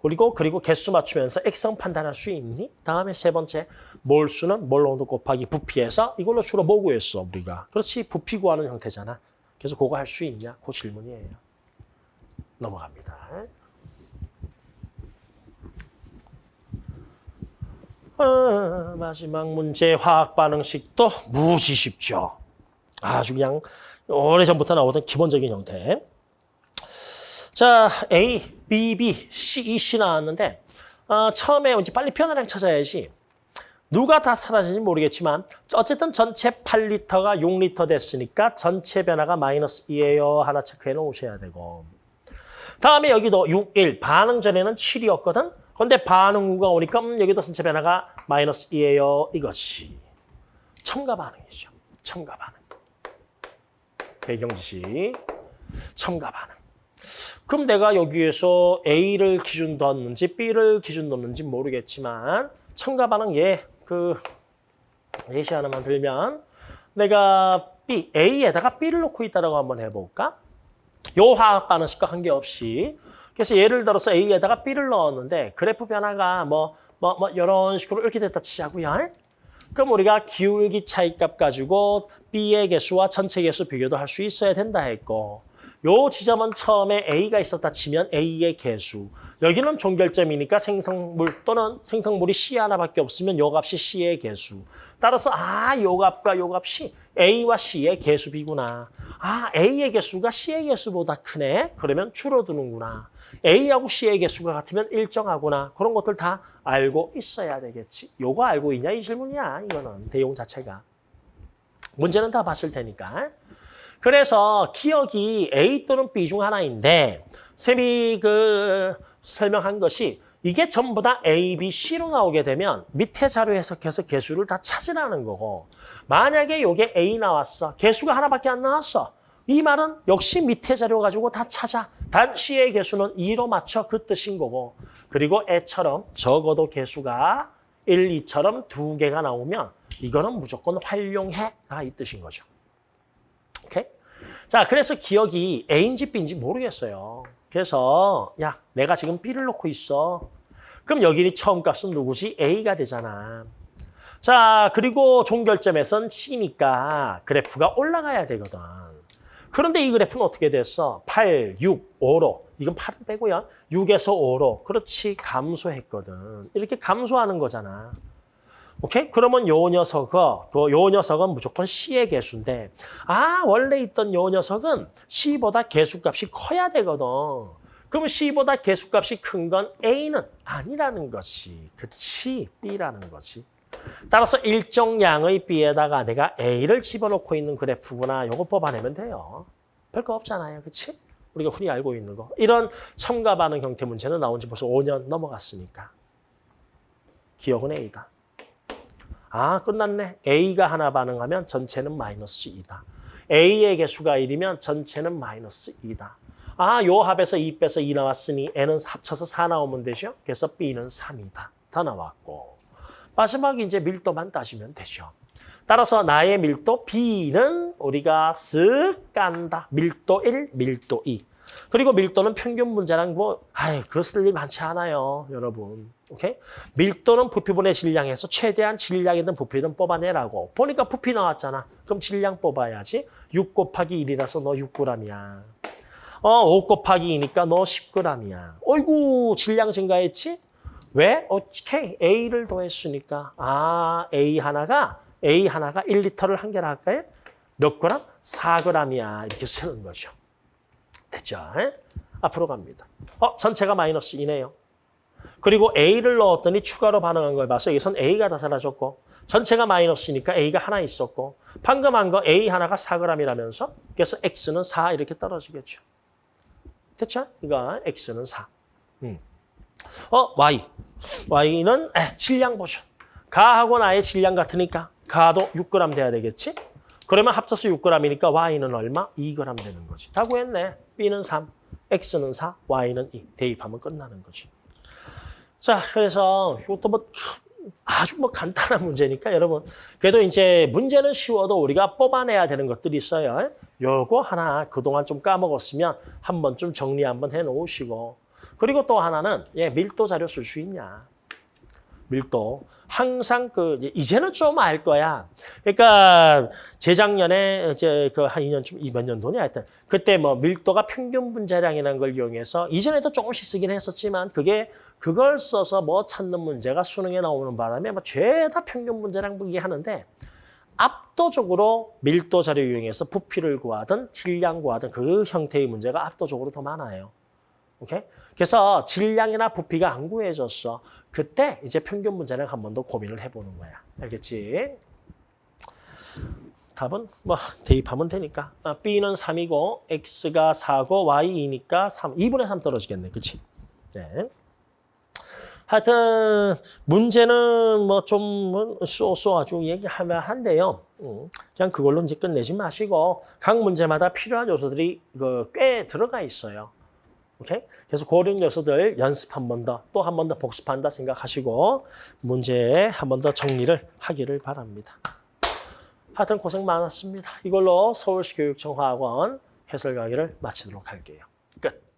그리고 그리고 개수 맞추면서 액성 판단할 수 있니? 다음에 세 번째 몰수는 몰농도 곱하기 부피에서 이걸로 주로 뭐 구했어 우리가? 그렇지 부피 구하는 형태잖아. 그래서 그거 할 수 있냐? 그 질문이에요. 넘어갑니다. 어, 마지막 문제 화학 반응식도 무지 쉽죠. 아주 그냥 오래전부터 나오던 기본적인 형태. 자, A, B, B, C, E, C 나왔는데 어, 처음에 이제 빨리 변화량 찾아야지. 누가 다 사라진지 모르겠지만 어쨌든 전체 8리터가 6리터 됐으니까 전체 변화가 마이너스 2예요. 하나 체크해 놓으셔야 되고. 다음에 여기도 6, 1. 반응 전에는 7이었거든. 그런데 반응 후가 오니까 음, 여기도 전체 변화가 마이너스 2예요. 이것이 첨가 반응이죠. 첨가 반응. 배경 지식. 첨가 반응. 그럼 내가 여기에서 A를 기준 뒀는지 B를 기준 뒀는지 모르겠지만 첨가 반응 예, 그 예시 하나만 들면 내가 B, A에다가 B를 놓고 있다라고 한번 해볼까? 요 화학 반응식과 관계없이 그래서 예를 들어서 A에다가 B를 넣었는데 그래프 변화가 뭐 뭐 뭐 이런 식으로 이렇게 됐다 치자고요. 그럼 우리가 기울기 차이값 가지고 B의 개수와 전체 개수 비교도 할 수 있어야 된다 했고 요 지점은 처음에 A가 있었다 치면 A의 개수. 여기는 종결점이니까 생성물 또는 생성물이 C 하나밖에 없으면 요 값이 C의 개수. 따라서 아, 요 값과 요 값이 A와 C의 개수비구나. 아, A의 개수가 C의 개수보다 크네. 그러면 줄어드는구나. A하고 C의 개수가 같으면 일정하구나. 그런 것들 다 알고 있어야 되겠지. 요거 알고 있냐 이 질문이야. 이거는 내용 자체가. 문제는 다 봤을 테니까. 그래서 기억이 A 또는 B 중 하나인데 쌤이 그 설명한 것이 이게 전부 다 A, B, C로 나오게 되면 밑에 자료 해석해서 개수를 다 찾으라는 거고 만약에 이게 A 나왔어. 개수가 하나밖에 안 나왔어. 이 말은 역시 밑에 자료 가지고 다 찾아. 단 C의 개수는 2로 맞춰 그 뜻인 거고 그리고 애처럼 적어도 개수가 1, 2처럼 두 개가 나오면 이거는 무조건 활용해라 이 뜻인 거죠. 자, 그래서 기억이 A인지 B인지 모르겠어요. 그래서 야, 내가 지금 B를 놓고 있어. 그럼 여기 처음 값은 누구지? A가 되잖아. 자, 그리고 종결점에선 C니까 그래프가 올라가야 되거든. 그런데 이 그래프는 어떻게 됐어? 8, 6, 5로 이건 8은 빼고요. 6에서 5로. 그렇지. 감소했거든. 이렇게 감소하는 거잖아. 오케이? 그러면 요 녀석은, 그요 녀석은 무조건 C의 개수인데, 아, 원래 있던 요 녀석은 C보다 개수값이 커야 되거든. 그러면 C보다 개수값이 큰 건 A는 아니라는 것이. 그치? B라는 거지. 따라서 일정량의 B에다가 내가 A를 집어넣고 있는 그래프구나. 요거 뽑아내면 돼요. 별거 없잖아요. 그치? 우리가 흔히 알고 있는 거. 이런 첨가 반응 형태 문제는 나온 지 벌써 5년 넘어갔으니까. 기억은 A다. 아, 끝났네. A가 하나 반응하면 전체는 마이너스 2다. A의 개수가 1이면 전체는 마이너스 2다. 아, 요 합에서 2 빼서 2 나왔으니 N은 합쳐서 4 나오면 되죠. 그래서 B는 3이다. 다 나왔고. 마지막에 이제 밀도만 따지면 되죠. 따라서 나의 밀도 B는 우리가 쓱 깐다. 밀도 1, 밀도 2. 그리고 밀도는 평균 문제랑 뭐, 아이, 그거 쓸일 많지 않아요, 여러분. 오케이? 밀도는 부피분의 질량에서 최대한 질량이든 부피든 뽑아내라고. 보니까 부피 나왔잖아. 그럼 질량 뽑아야지. 6 곱하기 1이라서 너 6g이야. 어, 5 곱하기 2니까 너 10g이야. 어이구, 질량 증가했지? 왜? 오케이. A를 더했으니까. 아, A 하나가, A 하나가 1리터를 한 개라 할까요? 몇 그램? 4g이야. 이렇게 쓰는 거죠. 됐죠? 에? 앞으로 갑니다. 어, 전체가 마이너스 2네요. 그리고 A를 넣었더니 추가로 반응한 걸 봐서 여기선 A가 다 사라졌고 전체가 마이너스니까 A가 하나 있었고 방금 한 거 A 하나가 4g이라면서 그래서 X는 4 이렇게 떨어지겠죠. 됐죠? 이거 X는 4. 음. 어, Y. Y는 에, 질량 보죠. 가하고 나의 질량 같으니까 가도 6g 돼야 되겠지? 그러면 합쳐서 6g이니까 Y는 얼마? 2g 되는 거지. 다 구했네. B는 3, X는 4, Y는 2. 대입하면 끝나는 거지. 자, 그래서 이것도 뭐 아주 뭐 간단한 문제니까 여러분 그래도 이제 문제는 쉬워도 우리가 뽑아내야 되는 것들이 있어요. 요거 하나 그동안 좀 까먹었으면 한번 좀 정리 한번 해 놓으시고 그리고 또 하나는 예, 밀도 자료 쓸 수 있냐. 밀도. 항상 그 이제는 좀 알 거야. 그러니까 재작년에 이제 그 한 2년쯤 이 몇 년도냐 하여튼 그때 뭐 밀도가 평균 분자량이라는 걸 이용해서 이전에도 조금씩 쓰긴 했었지만 그게 그걸 써서 뭐 찾는 문제가 수능에 나오는 바람에 뭐 죄다 평균 분자량 보기 하는데 압도적으로 밀도 자료 이용해서 부피를 구하든 질량 구하든 그 형태의 문제가 압도적으로 더 많아요. 오케이? 그래서 질량이나 부피가 안 구해졌어. 그때 이제 평균 문제를 한번 더 고민을 해보는 거야. 알겠지? 답은 뭐 대입하면 되니까. 아, B는 3이고 X가 4고 Y 2니까 3. 2분의 3 떨어지겠네. 그치? 네. 하여튼 문제는 뭐좀 쏘쏘 아주 얘기하면 한데요. 음, 그냥 그걸로 이제 끝내지 마시고 각 문제마다 필요한 요소들이 그꽤 들어가 있어요. 오케이? 그래서 그런 요소들 연습 한 번 더, 또 한 번 더 복습한다 생각하시고 문제에 한번 더 정리를 하기를 바랍니다. 하여튼 고생 많았습니다. 이걸로 서울시 교육청 화학원 해설 강의를 마치도록 할게요. 끝.